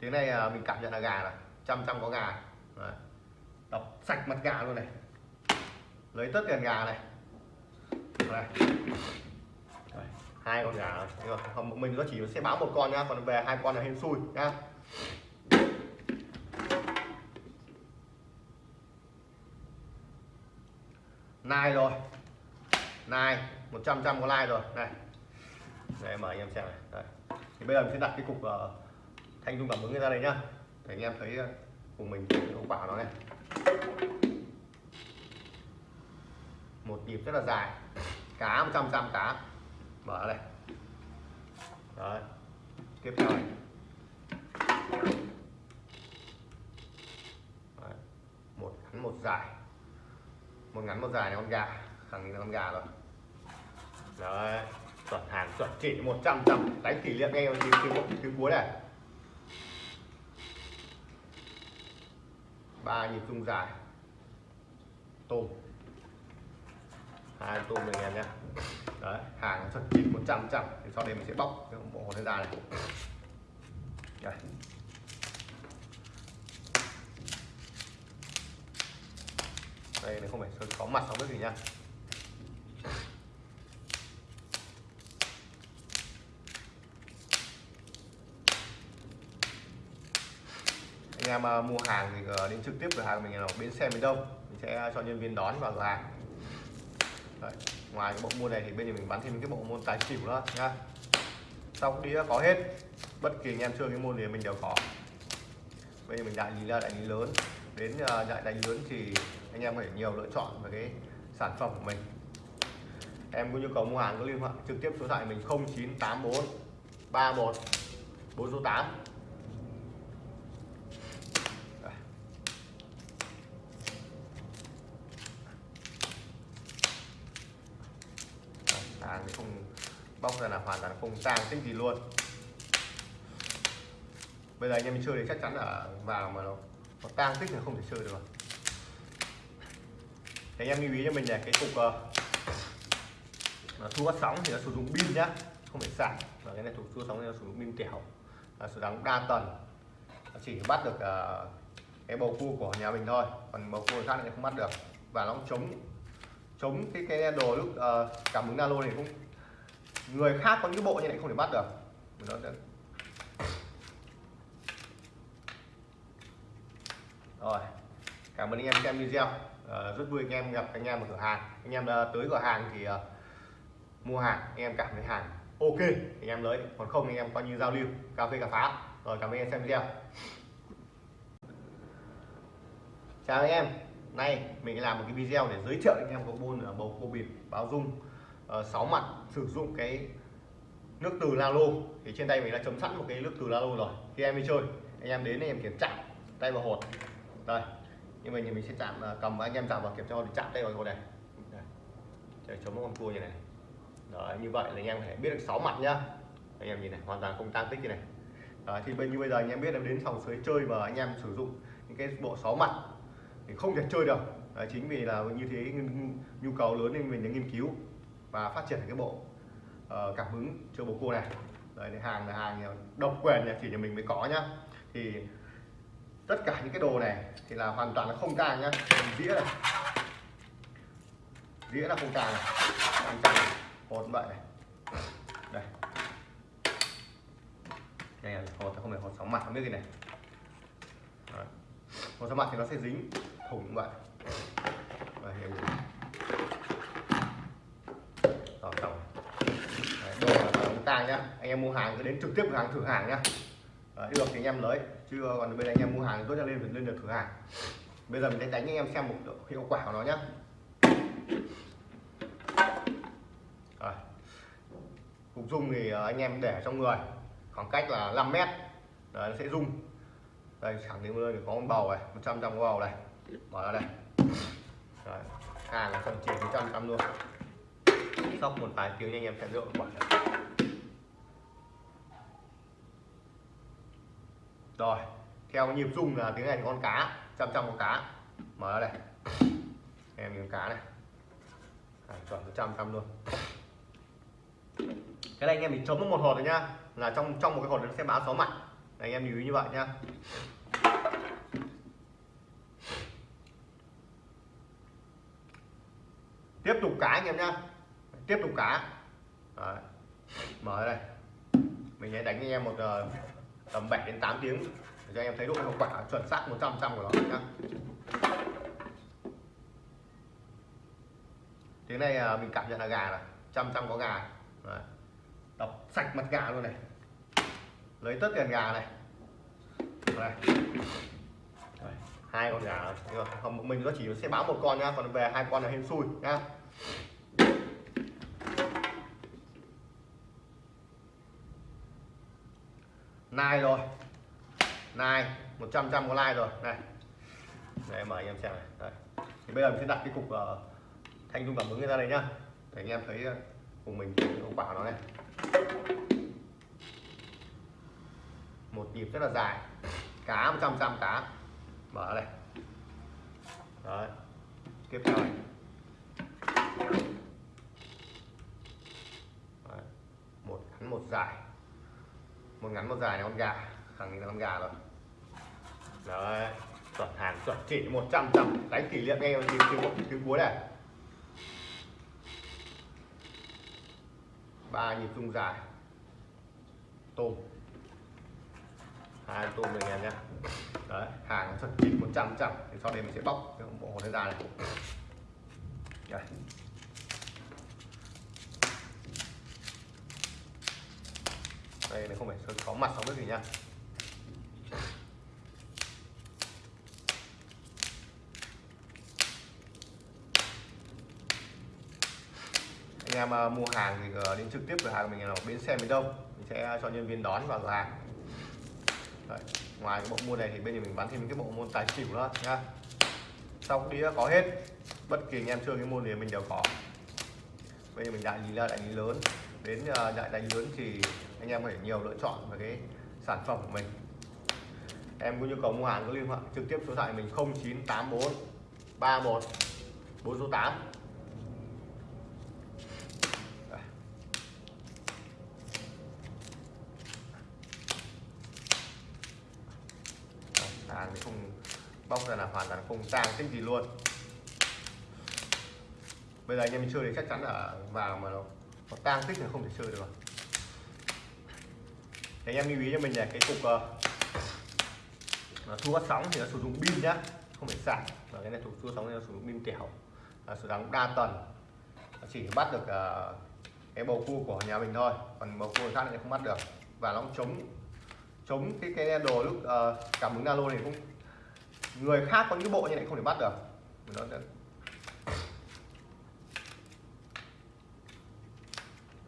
S1: Tiếng này à, mình cảm nhận là gà này, trăm trăm có gà. Đấy. đọc sạch mặt gà luôn này. Lấy tất tiền gà này. Đây. Hai con gà không mình nó chỉ sẽ báo một con nhá, còn về hai con là hên xui nhá. Nai rồi. Nai 100 trăm có like rồi. Này. Đây mời anh em xem này. Đây. thì bây giờ mình sẽ đặt cái cục uh, thanh dung cảm ứng ra đây nhá. Để anh em thấy uh, mình hiệu quả nó này. Một nhịp rất là dài. Cá 100 trăm cá. Mở đây. Đấy. Tiếp theo này. Đấy. một ngắn một dài một ngắn, một dài này con gà. Khẳng định là con gà rồi. Đấy, chuẩn hàng chuẩn chỉ 100 trăm đánh kỷ niệm ngay vào tiếng tiếng cuối này. Ba nhịp rung dài. Tôm. Hai tôm này em nhé. Đấy, hàng chuẩn chỉ 100 trăm thì sau đây mình sẽ bóc cái bộ hồ ra này. Đây. Đây này không phải sơn có mặt không biết gì nha. Anh em ờ, mua hàng thì ờ, đến trực tiếp cửa hàng mình ở bến xe miền đông. Mình sẽ cho nhân viên đón vào cửa hàng. Đấy. ngoài cái bộ môn này thì bên nhà mình bán thêm cái bộ môn tài xỉu nữa nhá sau đi có hết. Bất kỳ anh em chơi cái môn gì mình đều có. Bây giờ mình đại lý là đại lý lớn. Đến ờ, đại đại lý lớn thì anh em phải nhiều lựa chọn về cái sản phẩm của mình. Em có nhu cầu mua hàng có liên hệ trực tiếp số điện thoại mình 0984 31 48 hàng thì không bóc ra là hoàn toàn không tang tích gì luôn. Bây giờ anh em chơi thì chắc chắn là vào mà nó, nó tang tích là không thể chơi được thì anh em lưu ý cho mình là cái cục ờ, uh, thu phát sóng thì nó sử dụng pin nhá không phải sạc. Và cái này thu phát sóng thì nó sử dụng pin kẻo là sử dụng đa tần. Chỉ bắt được uh, cái bầu cua của nhà mình thôi còn bầu cua khác thì không bắt được. Và nó cũng chống chống cái cái đồ lúc uh, cảm ứng nano này cũng người khác có những bộ như này không thể bắt được. Nó sẽ... rồi cảm ơn anh em xem video uh, rất vui anh em gặp anh em ở cửa hàng. Anh em uh, tới cửa hàng thì uh, mua hàng anh em cảm thấy hàng ok anh em lấy. Còn không anh em coi như giao lưu cà phê cà phá rồi cảm ơn anh em xem video. Chào anh em. Nay mình làm một cái video để giới thiệu anh em có môn bầu cua bịp báo dung. Ờ, uh, 6 mặt sử dụng cái nước từ Lalo thì trên tay mình đã chấm sẵn một cái nước từ Lalo rồi. Khi em đi chơi. Anh em đến anh em kiểm tra tay vào hột. Đây nhưng mình thì mình sẽ chạm à, cầm anh em chạm vào kiểm tra thì chạm đây vào này để chống con cua như này. Đấy, như vậy là anh em phải biết được 6 mặt nhá. Anh em nhìn này hoàn toàn không tăng tích như này. Đấy, thì bên như bây giờ anh em biết là đến phòng suối chơi mà anh em sử dụng những cái bộ 6 mặt thì không thể chơi được. Đấy, chính vì là như thế nhu cầu lớn nên mình đã nghiên cứu và phát triển cái bộ uh, cảm hứng cho bộ cua này. Đấy, hàng là hàng ờ, độc quyền nhà chỉ nhà mình mới có nhá. Thì tất cả những cái đồ này thì là hoàn toàn là không càng nhá. Đĩa này. Đĩa là không càng này. Không càng hột vậy này. Đây. Đây là hột, không phải hột sóng mặt, không biết gì này. Đấy. hột sóng mặt thì nó sẽ dính thủng vậy. Và hiểu rồi. Xong đồ là chúng ta nhá. Anh em mua hàng cứ đến trực tiếp cửa hàng, thử hàng nhá. Ờ, Đấy, được thì anh em lấy chứ ờ, còn bên anh em mua hàng thì tốt cho lên phải lên được thử hàng. Bây giờ mình sẽ đánh anh em xem một hiệu quả của nó nhé. Cục dung thì ờ, anh em để trong người. Khoảng cách là 5 mét. Đấy, nó sẽ rung. Đây khẳng định nơi có con bầu này 100 trăm bầu này. Mở ra đây. Đấy. hàng là phần chỉ 100 trăm luôn. Sau một vài tiếng anh em sẽ lựa quả rồi theo nhịp rung là tiếng này thì con cá chăm chăm con cá. Mở ra đây. Em miếng cá này. À, chuẩn một trăm trăm luôn. Cái này anh em mình chấm một hột rồi nhá. Là trong trong một cái hột nó sẽ báo sáu mặt anh em lưu ý như vậy nhá. Tiếp tục cá anh em nhá. Tiếp tục cá. Đấy. mở đây. Mình sẽ đánh anh em một uh, tầm 7 đến 8 tiếng. Để cho anh em thấy độ hiệu quả chuẩn xác 100 trăm của nó nhá. Tiếng này à, mình cảm nhận là gà này trăm trăm có gà Đấy. đọc sạch mặt gà luôn này. Lấy tất tiền gà này. Đây. Đây, hai con gà không mình nó chỉ sẽ báo một con nhá còn về hai con là hên xui nhá. Nai rồi. Nai 100 trăm có like rồi. Này. Để mời anh em xem này. Đây. thì bây giờ mình sẽ đặt cái cục uh, thanh dung cảm ứng ra đây nhá. Để anh em thấy uh, cùng mình hiệu quả nó này. Một nhịp rất là dài. Cá 100 trăm cá. Mở đây. Đấy. Tiếp theo này. Đấy. một ngắn một dài một ngắn, một dài này con gà. Khẳng định là con gà rồi. Đấy, chuẩn hàng chuẩn chỉ 100 trăm đánh kỷ niệm ngay tiếng tiếng tiếng cuối này. Ba nhịp rung dài. Tôm. Hai tôm này em nhé đấy, hàng chuẩn chỉ 100 trăm thì sau đây mình sẽ bóc cái bộ hồ ra này. Đây. Đây này không phải sơn có mặt sóng nước gì nha. Anh em ờ, mua hàng thì ờ, đến trực tiếp cửa hàng mình là bến xe miền đông. Mình sẽ cho nhân viên đón vào cửa hàng. Đấy. ngoài cái bộ môn này thì bên mình bán thêm cái bộ môn tài xỉu nữa nhá sau đĩa có hết, bất kỳ anh em chơi cái môn gì mình đều có. Bây giờ mình đại lý là đại lý lớn. Đến ờ, đại đại lý lớn thì anh em phải nhiều lựa chọn về cái sản phẩm của mình. Em có nhu cầu mua hàng có liên hệ trực tiếp số điện thoại mình 0984 31 4 số 8 hàng thì không bóc ra là hoàn toàn không tang tích gì luôn. Bây giờ anh em mình chơi thì chắc chắn là vào mà nó, nó tang tích là không thể chơi được. rồi thì anh em lưu ý cho mình là cái cục uh, thu phát sóng thì nó sử dụng pin nhá không phải sạc. Và cái này thuộc thu phát sóng thì nó sử dụng pin kẻo là sử dụng đa tần. Nó chỉ bắt được uh, cái bầu cua của nhà mình thôi còn bầu cua khác thì không bắt được. Và nó cũng chống chống cái cái đồ lúc uh, cảm ứng nano này cũng người khác có những bộ như này không thể bắt được. Nó sẽ...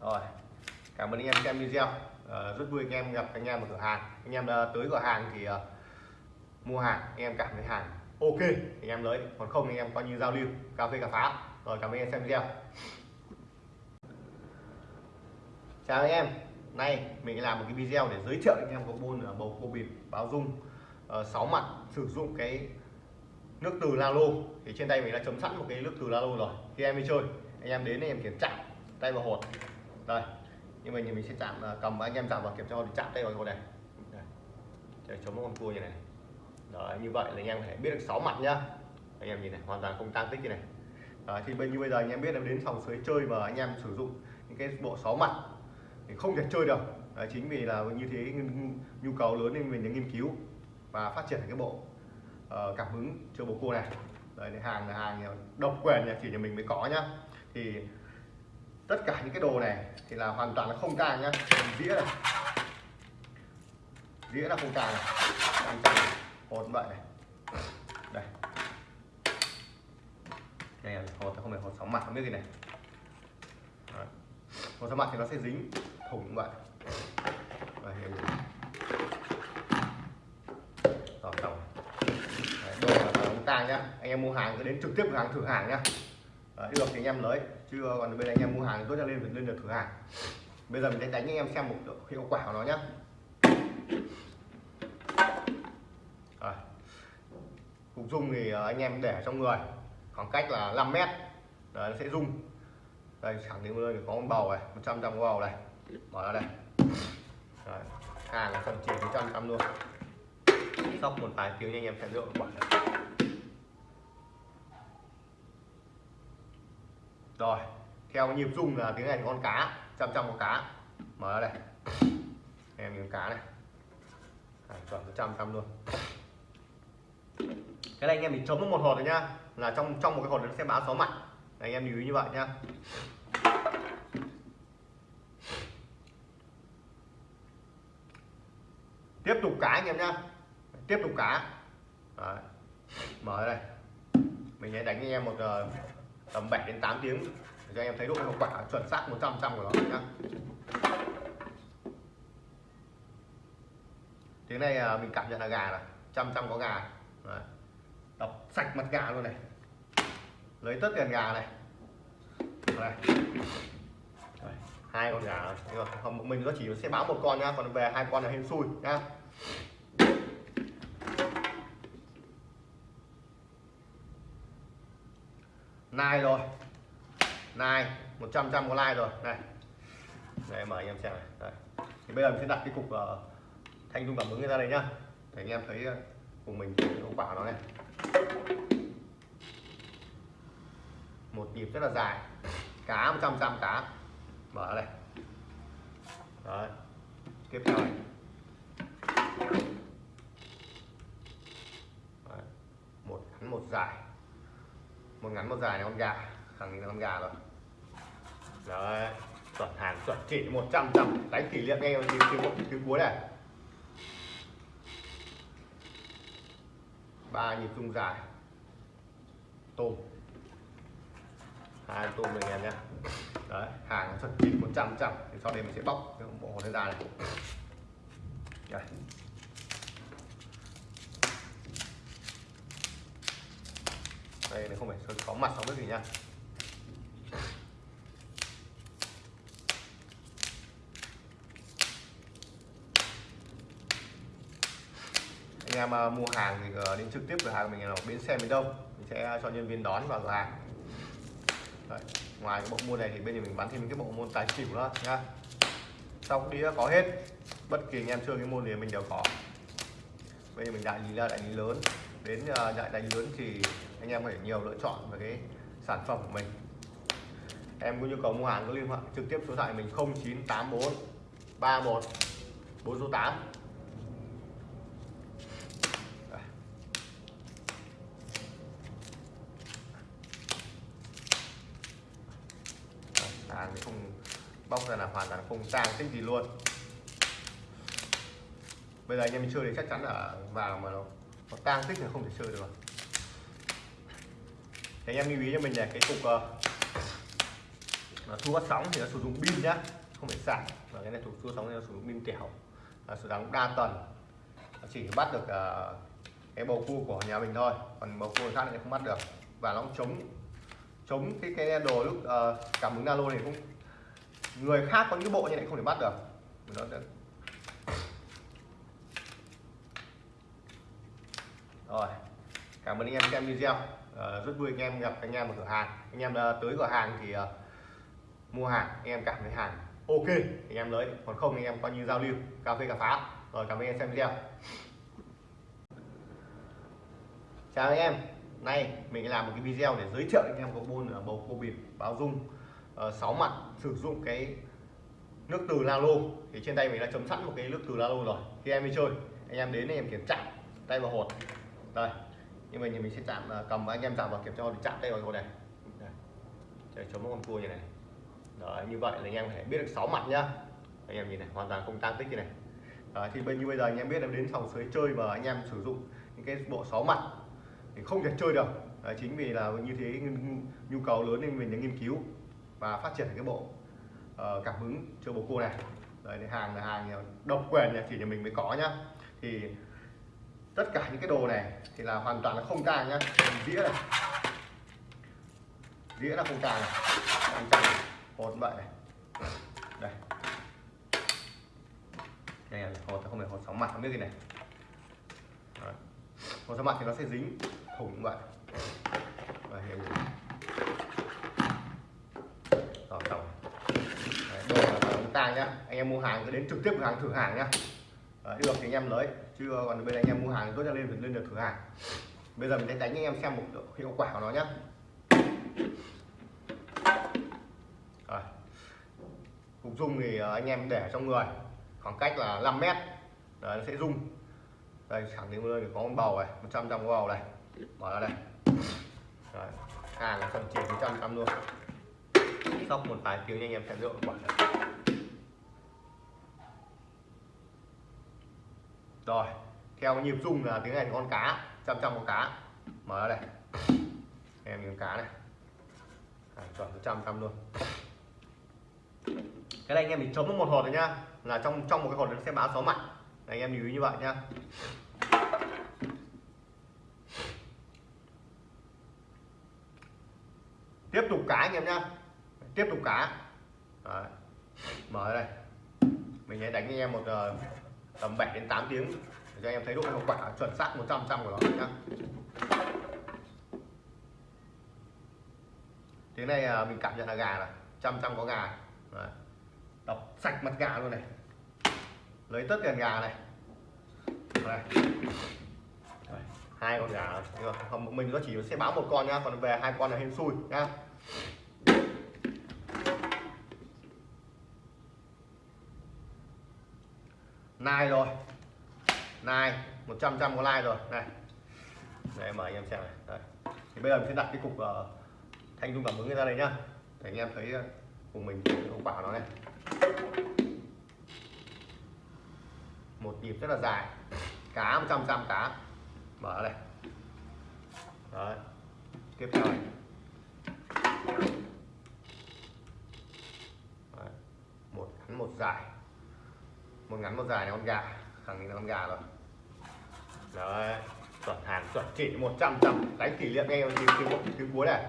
S1: rồi cảm ơn anh em xem video uh, rất vui anh em gặp anh em ở cửa hàng. Anh em uh, tới cửa hàng thì uh, mua hàng anh em cảm thấy hàng ok thì anh em lấy. Còn không anh em coi như giao lưu cà phê cà phá. Rồi cảm ơn anh em xem video. Chào anh em. Nay mình làm một cái video để giới thiệu anh em có bồn ở bầu cua bịp báo dung uh, 6 mặt sử dụng cái nước từ Lalo. Thì trên tay mình đã chấm sẵn một cái nước từ Lalo rồi. Khi em đi chơi anh em đến anh em kiểm tra tay vào hột. Đây nhưng mà mình sẽ chạm à, cầm anh em giảm vào kiểm tra thì chạm tay vào hột này đây. để chống con cua như này đấy như vậy là anh em phải biết được 6 mặt nhá. Anh em nhìn này hoàn toàn không tăng tích như này. Đấy, thì bên như bây giờ anh em biết là đến phòng sới chơi và anh em sử dụng những cái bộ 6 mặt thì không thể chơi được. Đấy, chính vì là như thế nhu cầu lớn nên mình đã nghiên cứu và phát triển cái bộ uh, cảm hứng chơi bầu cua này. Đấy, hàng là hàng độc quyền nhà chỉ nhà mình mới có nhá. Thì tất cả những cái đồ này thì là hoàn toàn là không càng nhá dĩa này. Dĩa là không càng này. Đang tang hột vậy này. Đây. Đây là hột không phải hột sóng mặt không biết gì này. Đấy. hột sóng mặt thì nó sẽ dính thủng vậy. Và hiểu rồi. Xong đồ là không ta nhá anh em mua hàng cứ đến trực tiếp cửa hàng thử hàng nhá Đấy, được thì anh em lấy chứ ờ, còn bên anh em mua hàng thì tốt nhất lên lên được thử hàng bây giờ mình sẽ đánh anh em xem một hiệu quả của nó nhé rồi. cục dung thì ờ, anh em để trong người khoảng cách là 5 mét Đấy, nó sẽ rung đây khẳng định luôn có con bầu này 100 trăm bầu này mở ra đây Đấy. hàng là phần chỉ 100 trăm luôn sóc một vài tiếng anh em sẽ dựa quả này. rồi theo nhịp rung là tiếng này con cá chăm chăm con cá. Mở ra đây. Em miếng cá này. À, chuẩn trăm trăm luôn. Cái này anh em mình chống một hột rồi nhá. Là trong trong một cái hột nó sẽ báo sáu mặt. Anh em lưu ý như vậy nhá. Tiếp tục cá anh em nhá. Tiếp tục cá. Đấy. mở đây. Mình sẽ đánh anh em một uh, tầm 7 đến 8 tiếng. Để cho anh em thấy độ hiệu quả chuẩn xác 100 trăm của nó nhá. Tiếng này à, mình cảm nhận là gà này, trăm trăm có gà. Đấy. đập sạch mặt gà luôn này. Lấy tất tiền gà này. Đấy. hai con gà rồi mình nó chỉ sẽ báo một con nhá, còn về hai con là hên xui nhá. Nai rồi. Nai 100 trăm có like rồi. Này. Đây mời anh em xem này. Đây. thì bây giờ mình sẽ đặt cái cục uh, thanh dung cảm ứng ra đây nhá. Để anh em thấy uh, cùng mình hiệu quả nó này. Một nhịp rất là dài. Cá 100 trăm cá. Mở đây. Đấy. Tiếp theo này. Đấy. một ngắn một dài một ngắn, một dài này con gà. Khẳng định là con gà rồi. Đấy, chuẩn hàng chuẩn chỉ 100 trăm đánh kỷ niệm nghe tiếng tiếng tiếng cuối này. Ba nhịp rung dài. Tôm. Hai tôm này em nhé. Đấy, hàng chuẩn chỉ 100 trăm thì sau đây mình sẽ bóc cái bộ hồ hồn ra này. Đây. Đây này không phải có mặt không biết gì nha. Anh em uh, mua hàng thì ờ, đến trực tiếp cửa hàng mình ở bến xe miền đông. Mình sẽ cho nhân viên đón vào cửa hàng. Đấy. ngoài cái bộ môn này thì bên nhà mình bán thêm cái bộ môn tài xỉu nữa nha. Sau đĩa có hết. Bất kỳ anh em chơi cái môn gì mình đều có. Bây giờ mình đại lý là đại lý lớn. Đến à, đại đại lý lớn thì anh em có thể nhiều lựa chọn về cái sản phẩm của mình. Em có nhu cầu mua hàng có liên hệ trực tiếp số điện thoại mình 0984 31 4 số 8 hàng thì không bóc ra là hoàn toàn không tang tích gì luôn. Bây giờ anh em mình chơi thì chắc chắn là vào mà nó, nó tang tích là không thể chơi được. rồi thì anh em lưu ý cho mình là cái cục uh, thu phát sóng thì nó sử dụng pin nhá không phải sạc. Và cái này thuộc thu sóng thì nó sử dụng pin tiểu là sử dụng đa tần chỉ bắt được uh, cái bầu cua của nhà mình thôi còn bầu cua khác thì không bắt được. Và nó cũng chống chống cái cái đồ lúc uh, cảm ứng nano này cũng người khác có những bộ như này không thể bắt được. Nó sẽ... rồi cảm ơn anh em xem video. Uh, rất vui anh em gặp anh em ở cửa hàng. Anh em uh, tới cửa hàng thì uh, mua hàng anh em cảm thấy hàng ok anh em lấy. Còn không anh em coi như giao lưu cà phê cà phá rồi cảm ơn anh em xem video. Chào anh em. Nay mình làm một cái video để giới thiệu anh em có môn ở bầu cua bịp báo dung. Uh, 6 mặt sử dụng cái nước từ Lalo thì trên tay mình đã chấm sẵn một cái nước từ Lalo rồi. Khi em đi chơi. Anh em đến anh em kiểm tra. Tay vào hột. Đây nhưng mà mình sẽ chạm à, cầm anh em chạm vào kiểm tra để chạm tay vào này. Để chống con cua như này. Đấy, như vậy là anh em phải biết được 6 mặt nhá. Anh em nhìn này hoàn toàn không tăng tích như này. Đấy, thì bên như bây giờ anh em biết là đến phòng sới chơi và anh em sử dụng những cái bộ 6 mặt thì không thể chơi được. Đấy, chính vì là như thế nhu cầu lớn nên mình đã nghiên cứu và phát triển cái bộ uh, cảm hứng cho bồ cua này. Đấy, hàng là hàng ờ, độc quyền này chỉ nhà mình mới có nhá. Thì tất cả những cái đồ này thì là hoàn toàn là không tang nhá. Đĩa này. Đĩa là không tang này. Không tang hột vậy này. Đây. Đây là hột không phải hột sóng mặt không biết gì này. Đó. hột sóng mặt thì nó sẽ dính thủng vậy. Và hiểu rồi. Tổng đồ là không ta nhá. Anh em mua hàng cứ đến trực tiếp cửa hàng thử hàng nhá. Đấy, được thì anh em lấy chưa ờ, còn bên anh em mua hàng thì tốt nhất lên phải lên được thử hàng. Bây giờ mình sẽ đánh anh em xem một hiệu quả của nó nhé Rồi. cục dung thì ờ, anh em để trong người khoảng cách là 5 mét. Đấy, nó sẽ rung. Đây khẳng định luôn có con bầu này 100 trăm bầu này. Mở ra đây. Đấy. hàng là phần chỉ 100 trăm luôn. Sóc một vài tiếng anh em sẽ rượu quả này. Rồi theo nhịp rung là tiếng này con cá trăm trăm con cá. Mở ra đây. Em miếng cá này. À, chuẩn trăm trăm luôn. Cái này anh em mình chấm một hột rồi nhá. Là trong trong một cái hột nó sẽ báo số mặt anh em lưu ý như vậy nhá. Tiếp tục cá anh em nhá. Tiếp tục cá. Đấy. mở đây. Mình sẽ đánh anh em một uh, tầm 7 đến 8 tiếng để cho anh em thấy độ hiệu quả chuẩn xác 100 trăm của nó nhá. Tiếng này à, mình cảm nhận là gà này, trăm trăm có gà. Đấy. đọc sạch mặt gà luôn này. Lấy tất tiền gà này. Đây. hai con gà không, mình nó chỉ sẽ báo một con nhá, còn về hai con là hên xui nhá. Nai rồi. Nai 100 trăm có like rồi. Này. Đây mời anh em xem này. Đây. thì bây giờ mình sẽ đặt cái cục uh, thanh dung cảm ứng ra đây nhá. Để anh em thấy ờ, của mình hiệu quả nó này. Một nhịp rất là dài. Cá 100 trăm cá. Mở đây. Đấy. Tiếp theo này. Đấy. một ngắn một dài một ngắn, một dài là con gà. Khẳng định là con gà rồi. Đấy, chuẩn hàng chuẩn chỉ 100 trăm đánh kỷ niệm ngay tiếng tiếng tiếng cuối này.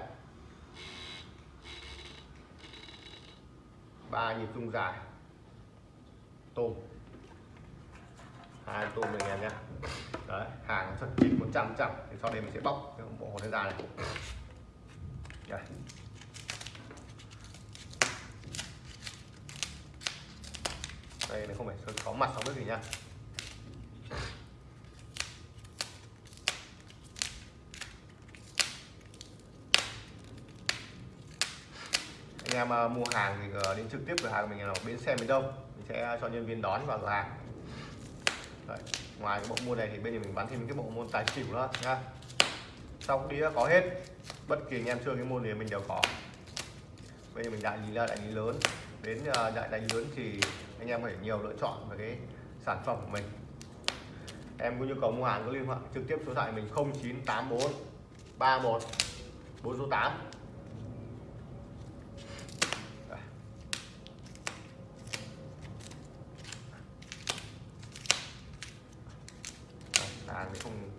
S1: Ba nhịp rung dài. Tôm. Hai tôm này em nhé. Đấy, hàng chuẩn chỉ 100 trăm thì sau đây mình sẽ bóc cái bộ hột ra này. Đây. Đây, này không phải có mặt sóng bếp gì nha anh em à, mua hàng thì ờ, đến trực tiếp cửa hàng mình là bến xe miền đông. Mình sẽ cho nhân viên đón vào cửa hàng. Đấy. ngoài cái bộ môn này thì bên này mình bán thêm cái bộ môn tài xỉu nữa nha sau đĩa có hết. Bất kỳ anh em chơi cái môn này mình đều có. Bây giờ mình đại lý là đại lý lớn. Đến à, đại đại lý lớn thì anh em phải nhiều lựa chọn về cái sản phẩm của mình. Em có nhu cầu mua hàng có liên hệ trực tiếp số điện thoại mình 0984 31 4 số 8 hàng thì không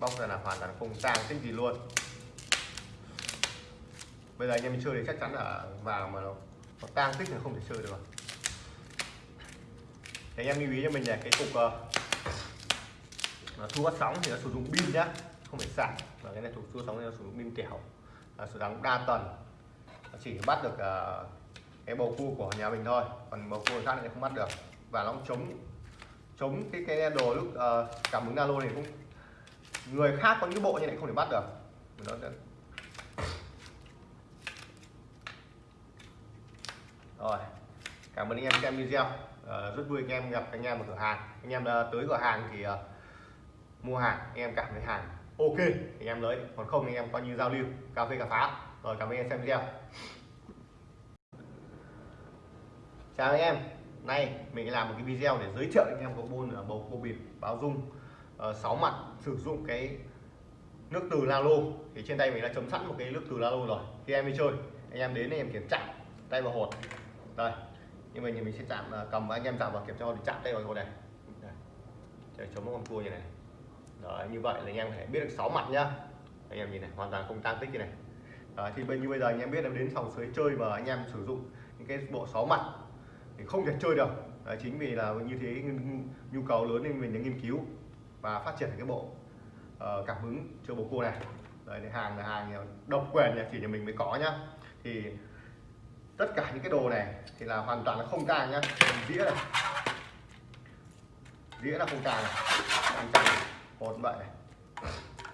S1: bóc ra là hoàn toàn không tang tích gì luôn. Bây giờ anh em mình chơi thì chắc chắn là vào mà nó, nó tang tích là không thể chơi được thì anh em lưu ý cho mình là cái cục uh, thu phát sóng thì nó sử dụng pin nhá không phải sạc. Và cái này thu phát sóng thì nó sử dụng pin tiểu là sử dụng đa tần nó chỉ bắt được uh, cái bầu cua của nhà mình thôi còn bầu cua khác thì không bắt được. Và nó chống chống cái cái đồ lúc uh, cảm ứng alo này cũng người khác có những bộ như này không thể bắt được. Nó sẽ... rồi cảm ơn anh em xem video uh, rất vui anh em gặp anh em ở cửa hàng. Anh em uh, tới cửa hàng thì uh, mua hàng anh em cảm thấy hàng ok thì anh em lấy. Còn không anh em coi như giao lưu cà phê cà phá. Rồi cảm ơn anh em xem video. Chào anh em. Nay mình làm một cái video để giới thiệu anh em có bôn ở bầu cô bịp báo dung. Ờ, uh, 6 mặt sử dụng cái nước từ Lalo thì trên tay mình đã chấm sẵn một cái nước từ Lalo rồi. Khi em đi chơi. Anh em đến anh em kiểm tra, tay vào hột. Đây nhưng mà mình sẽ chạm à, cầm anh em chạm vào kiểm tra thì chạm tay vào hột này. Để chống một con cua như này. Đấy, như vậy là anh em phải biết được 6 mặt nhá. Anh em nhìn này hoàn toàn không tăng tích như này. Đấy, thì bên như bây giờ anh em biết là đến sòng sới chơi mà anh em sử dụng những cái bộ 6 mặt thì không thể chơi được. Đấy, chính vì là như thế nhu cầu lớn nên mình đã nghiên cứu và phát triển cái bộ uh, cảm hứng cho bồ cua này. Đấy, hàng là hàng ờ, độc quyền nhà chỉ nhà mình mới có nhá. Thì tất cả những cái đồ này thì là hoàn toàn là không tang nhá. Đĩa này. Đĩa là không tang này. Không tang hột vậy này.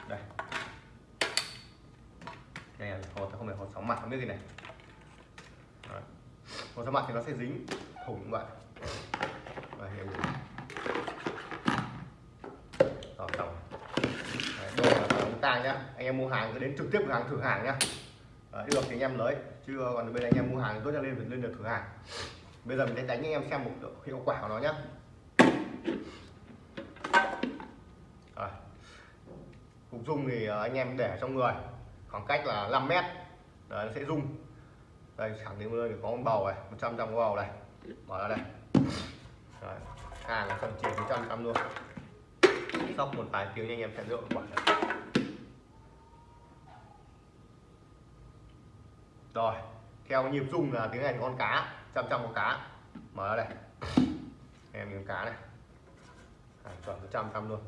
S1: Đây. Này là hột, không phải hột sóng mặt, không biết gì này. Đấy. hột sóng mặt thì nó sẽ dính thủng vậy và hiểu rồi tổng đồ là không ta nhá. Anh em mua hàng cứ đến trực tiếp cửa hàng thử hàng nhá. Đấy, được thì anh em lấy. Chứ còn bây giờ anh em mua hàng tốt nhất lên lên được thử hàng. Bây giờ mình sẽ đánh anh em xem một hiệu quả của nó nhá. Cục rung thì ờ, anh em để trong người. Khoảng cách là 5 mét. Đấy, nó sẽ rung. Đây khẳng định thì có một bầu này 100 trăm bầu này. Mở ra đây. Đấy, hàng là phần chỉ 100 trăm luôn. Sóc một vài tiếng anh em sẽ hiệu quả này. Rồi theo nhịp rung là tiếng này con cá trăm trăm con cá. Mở ra đây. Em miếng cá này. À, chuẩn trăm trăm luôn.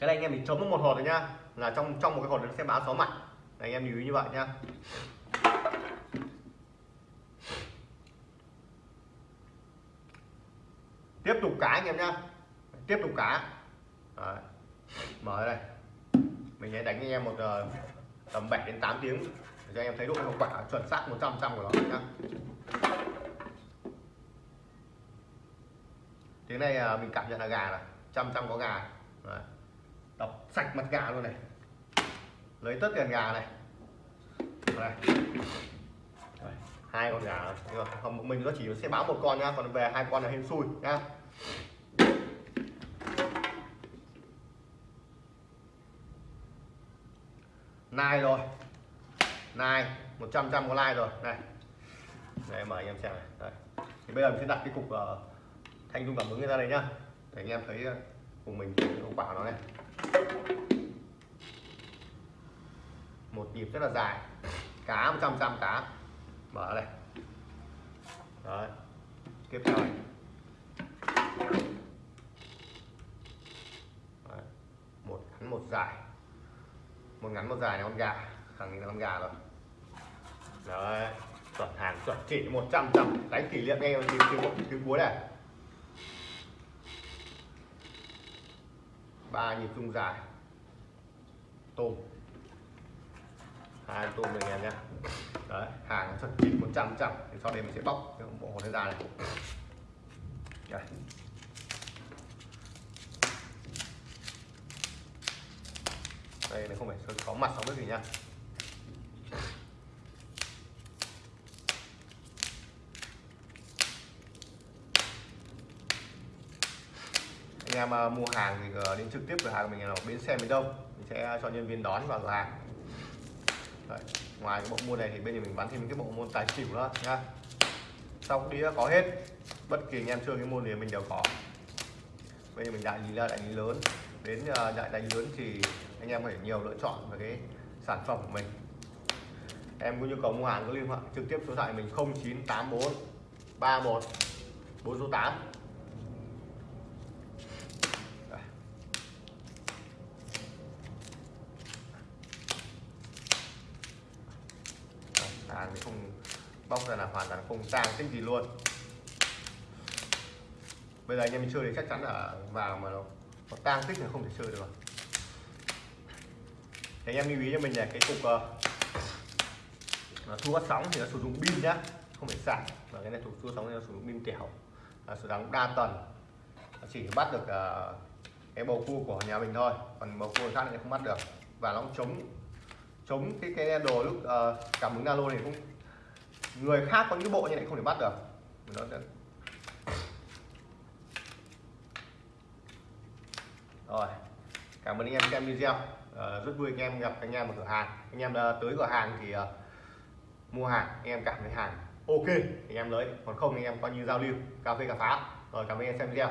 S1: Cái này anh em mình chấm một hột rồi nhá. Là trong trong một cái hột nó sẽ báo số mặt anh em lưu ý như vậy nhá. Tiếp tục cá anh em nhá. Tiếp tục cá. Đấy. mở đây. Mình sẽ đánh anh em một uh, tầm 7 đến 8 tiếng. Để cho anh em thấy độ hiệu quả chuẩn xác 100 trăm của nó nhá. Tiếng này à, mình cảm nhận là gà này, trăm trăm có gà. Đấy. đọc sạch mặt gà luôn này. Lấy tất tiền gà này. Đây. Đây. hai con gà không mình nó chỉ sẽ báo một con nhá, còn về hai con là hên xui nhá. Nai rồi. Nai 100 trăm có like rồi. Này. Đây mời anh em xem này. Đây. thì bây giờ mình sẽ đặt cái cục uh, thanh dung cảm ứng ra đây nhá. Để anh em thấy uh, cùng mình hiệu quả nó này. Một nhịp rất là dài. Cá 100 trăm cá. Mở đây. Đấy. Tiếp theo này. Đấy. một ngắn một dài một ngắn, một dài là con gà. Khẳng định là con gà rồi. Đấy, chuẩn hàng chuẩn chỉ 100 trăm đánh kỷ niệm ngay tiếng tiếng tiếng cuối này ba nhịp rung dài. Tôm. Hai tôm này em nhé. Đấy, hàng chuẩn chỉ 100 trăm thì sau đây mình sẽ bóc cái bộ hồn ra này. Đấy. Đây này không phải có mặt sóng biết gì nha. Anh em à, mua hàng thì ờ, đến trực tiếp cửa hàng mình ở bến xe miền đông. Mình sẽ cho nhân viên đón vào cửa hàng. Đấy. ngoài cái bộ môn này thì bên nhà mình bán thêm cái bộ môn tài xỉu nữa nha. Sau đĩa có hết. Bất kỳ anh em chơi cái môn này mình đều có. Bây giờ mình đại lý là đại lý lớn. Đến ờ, đại đại lý lớn thì anh em phải nhiều lựa chọn về cái sản phẩm của mình. Em có nhu cầu mua hàng có liên hệ, trực tiếp số điện thoại mình 0984 31 4 số 8 hàng thì không, bóc ra là hoàn toàn không tang tích gì luôn. Bây giờ anh em mình chơi thì chắc chắn là vào mà nó nó tang tích là không thể chơi được thì anh em lưu ý cho mình là cái cục uh, thu phát sóng thì nó sử dụng pin nhá không phải sạc. Và cái này thu phát sóng thì nó sử dụng pin tiểu là sử dụng đa tần chỉ bắt được uh, cái bầu cua của nhà mình thôi còn bầu cua khác thì không bắt được. Và nó chống chống cái cái đồ lúc uh, cảm ứng alo này cũng người khác có những bộ như này không thể bắt được. Nó sẽ... rồi cảm ơn anh em xem video uh, rất vui anh em gặp anh em ở cửa hàng. Anh em uh, tới cửa hàng thì uh, mua hàng anh em cảm thấy hàng ok thì anh em lấy. Còn không anh em coi như giao lưu cà phê cà phá rồi cảm ơn anh em xem video.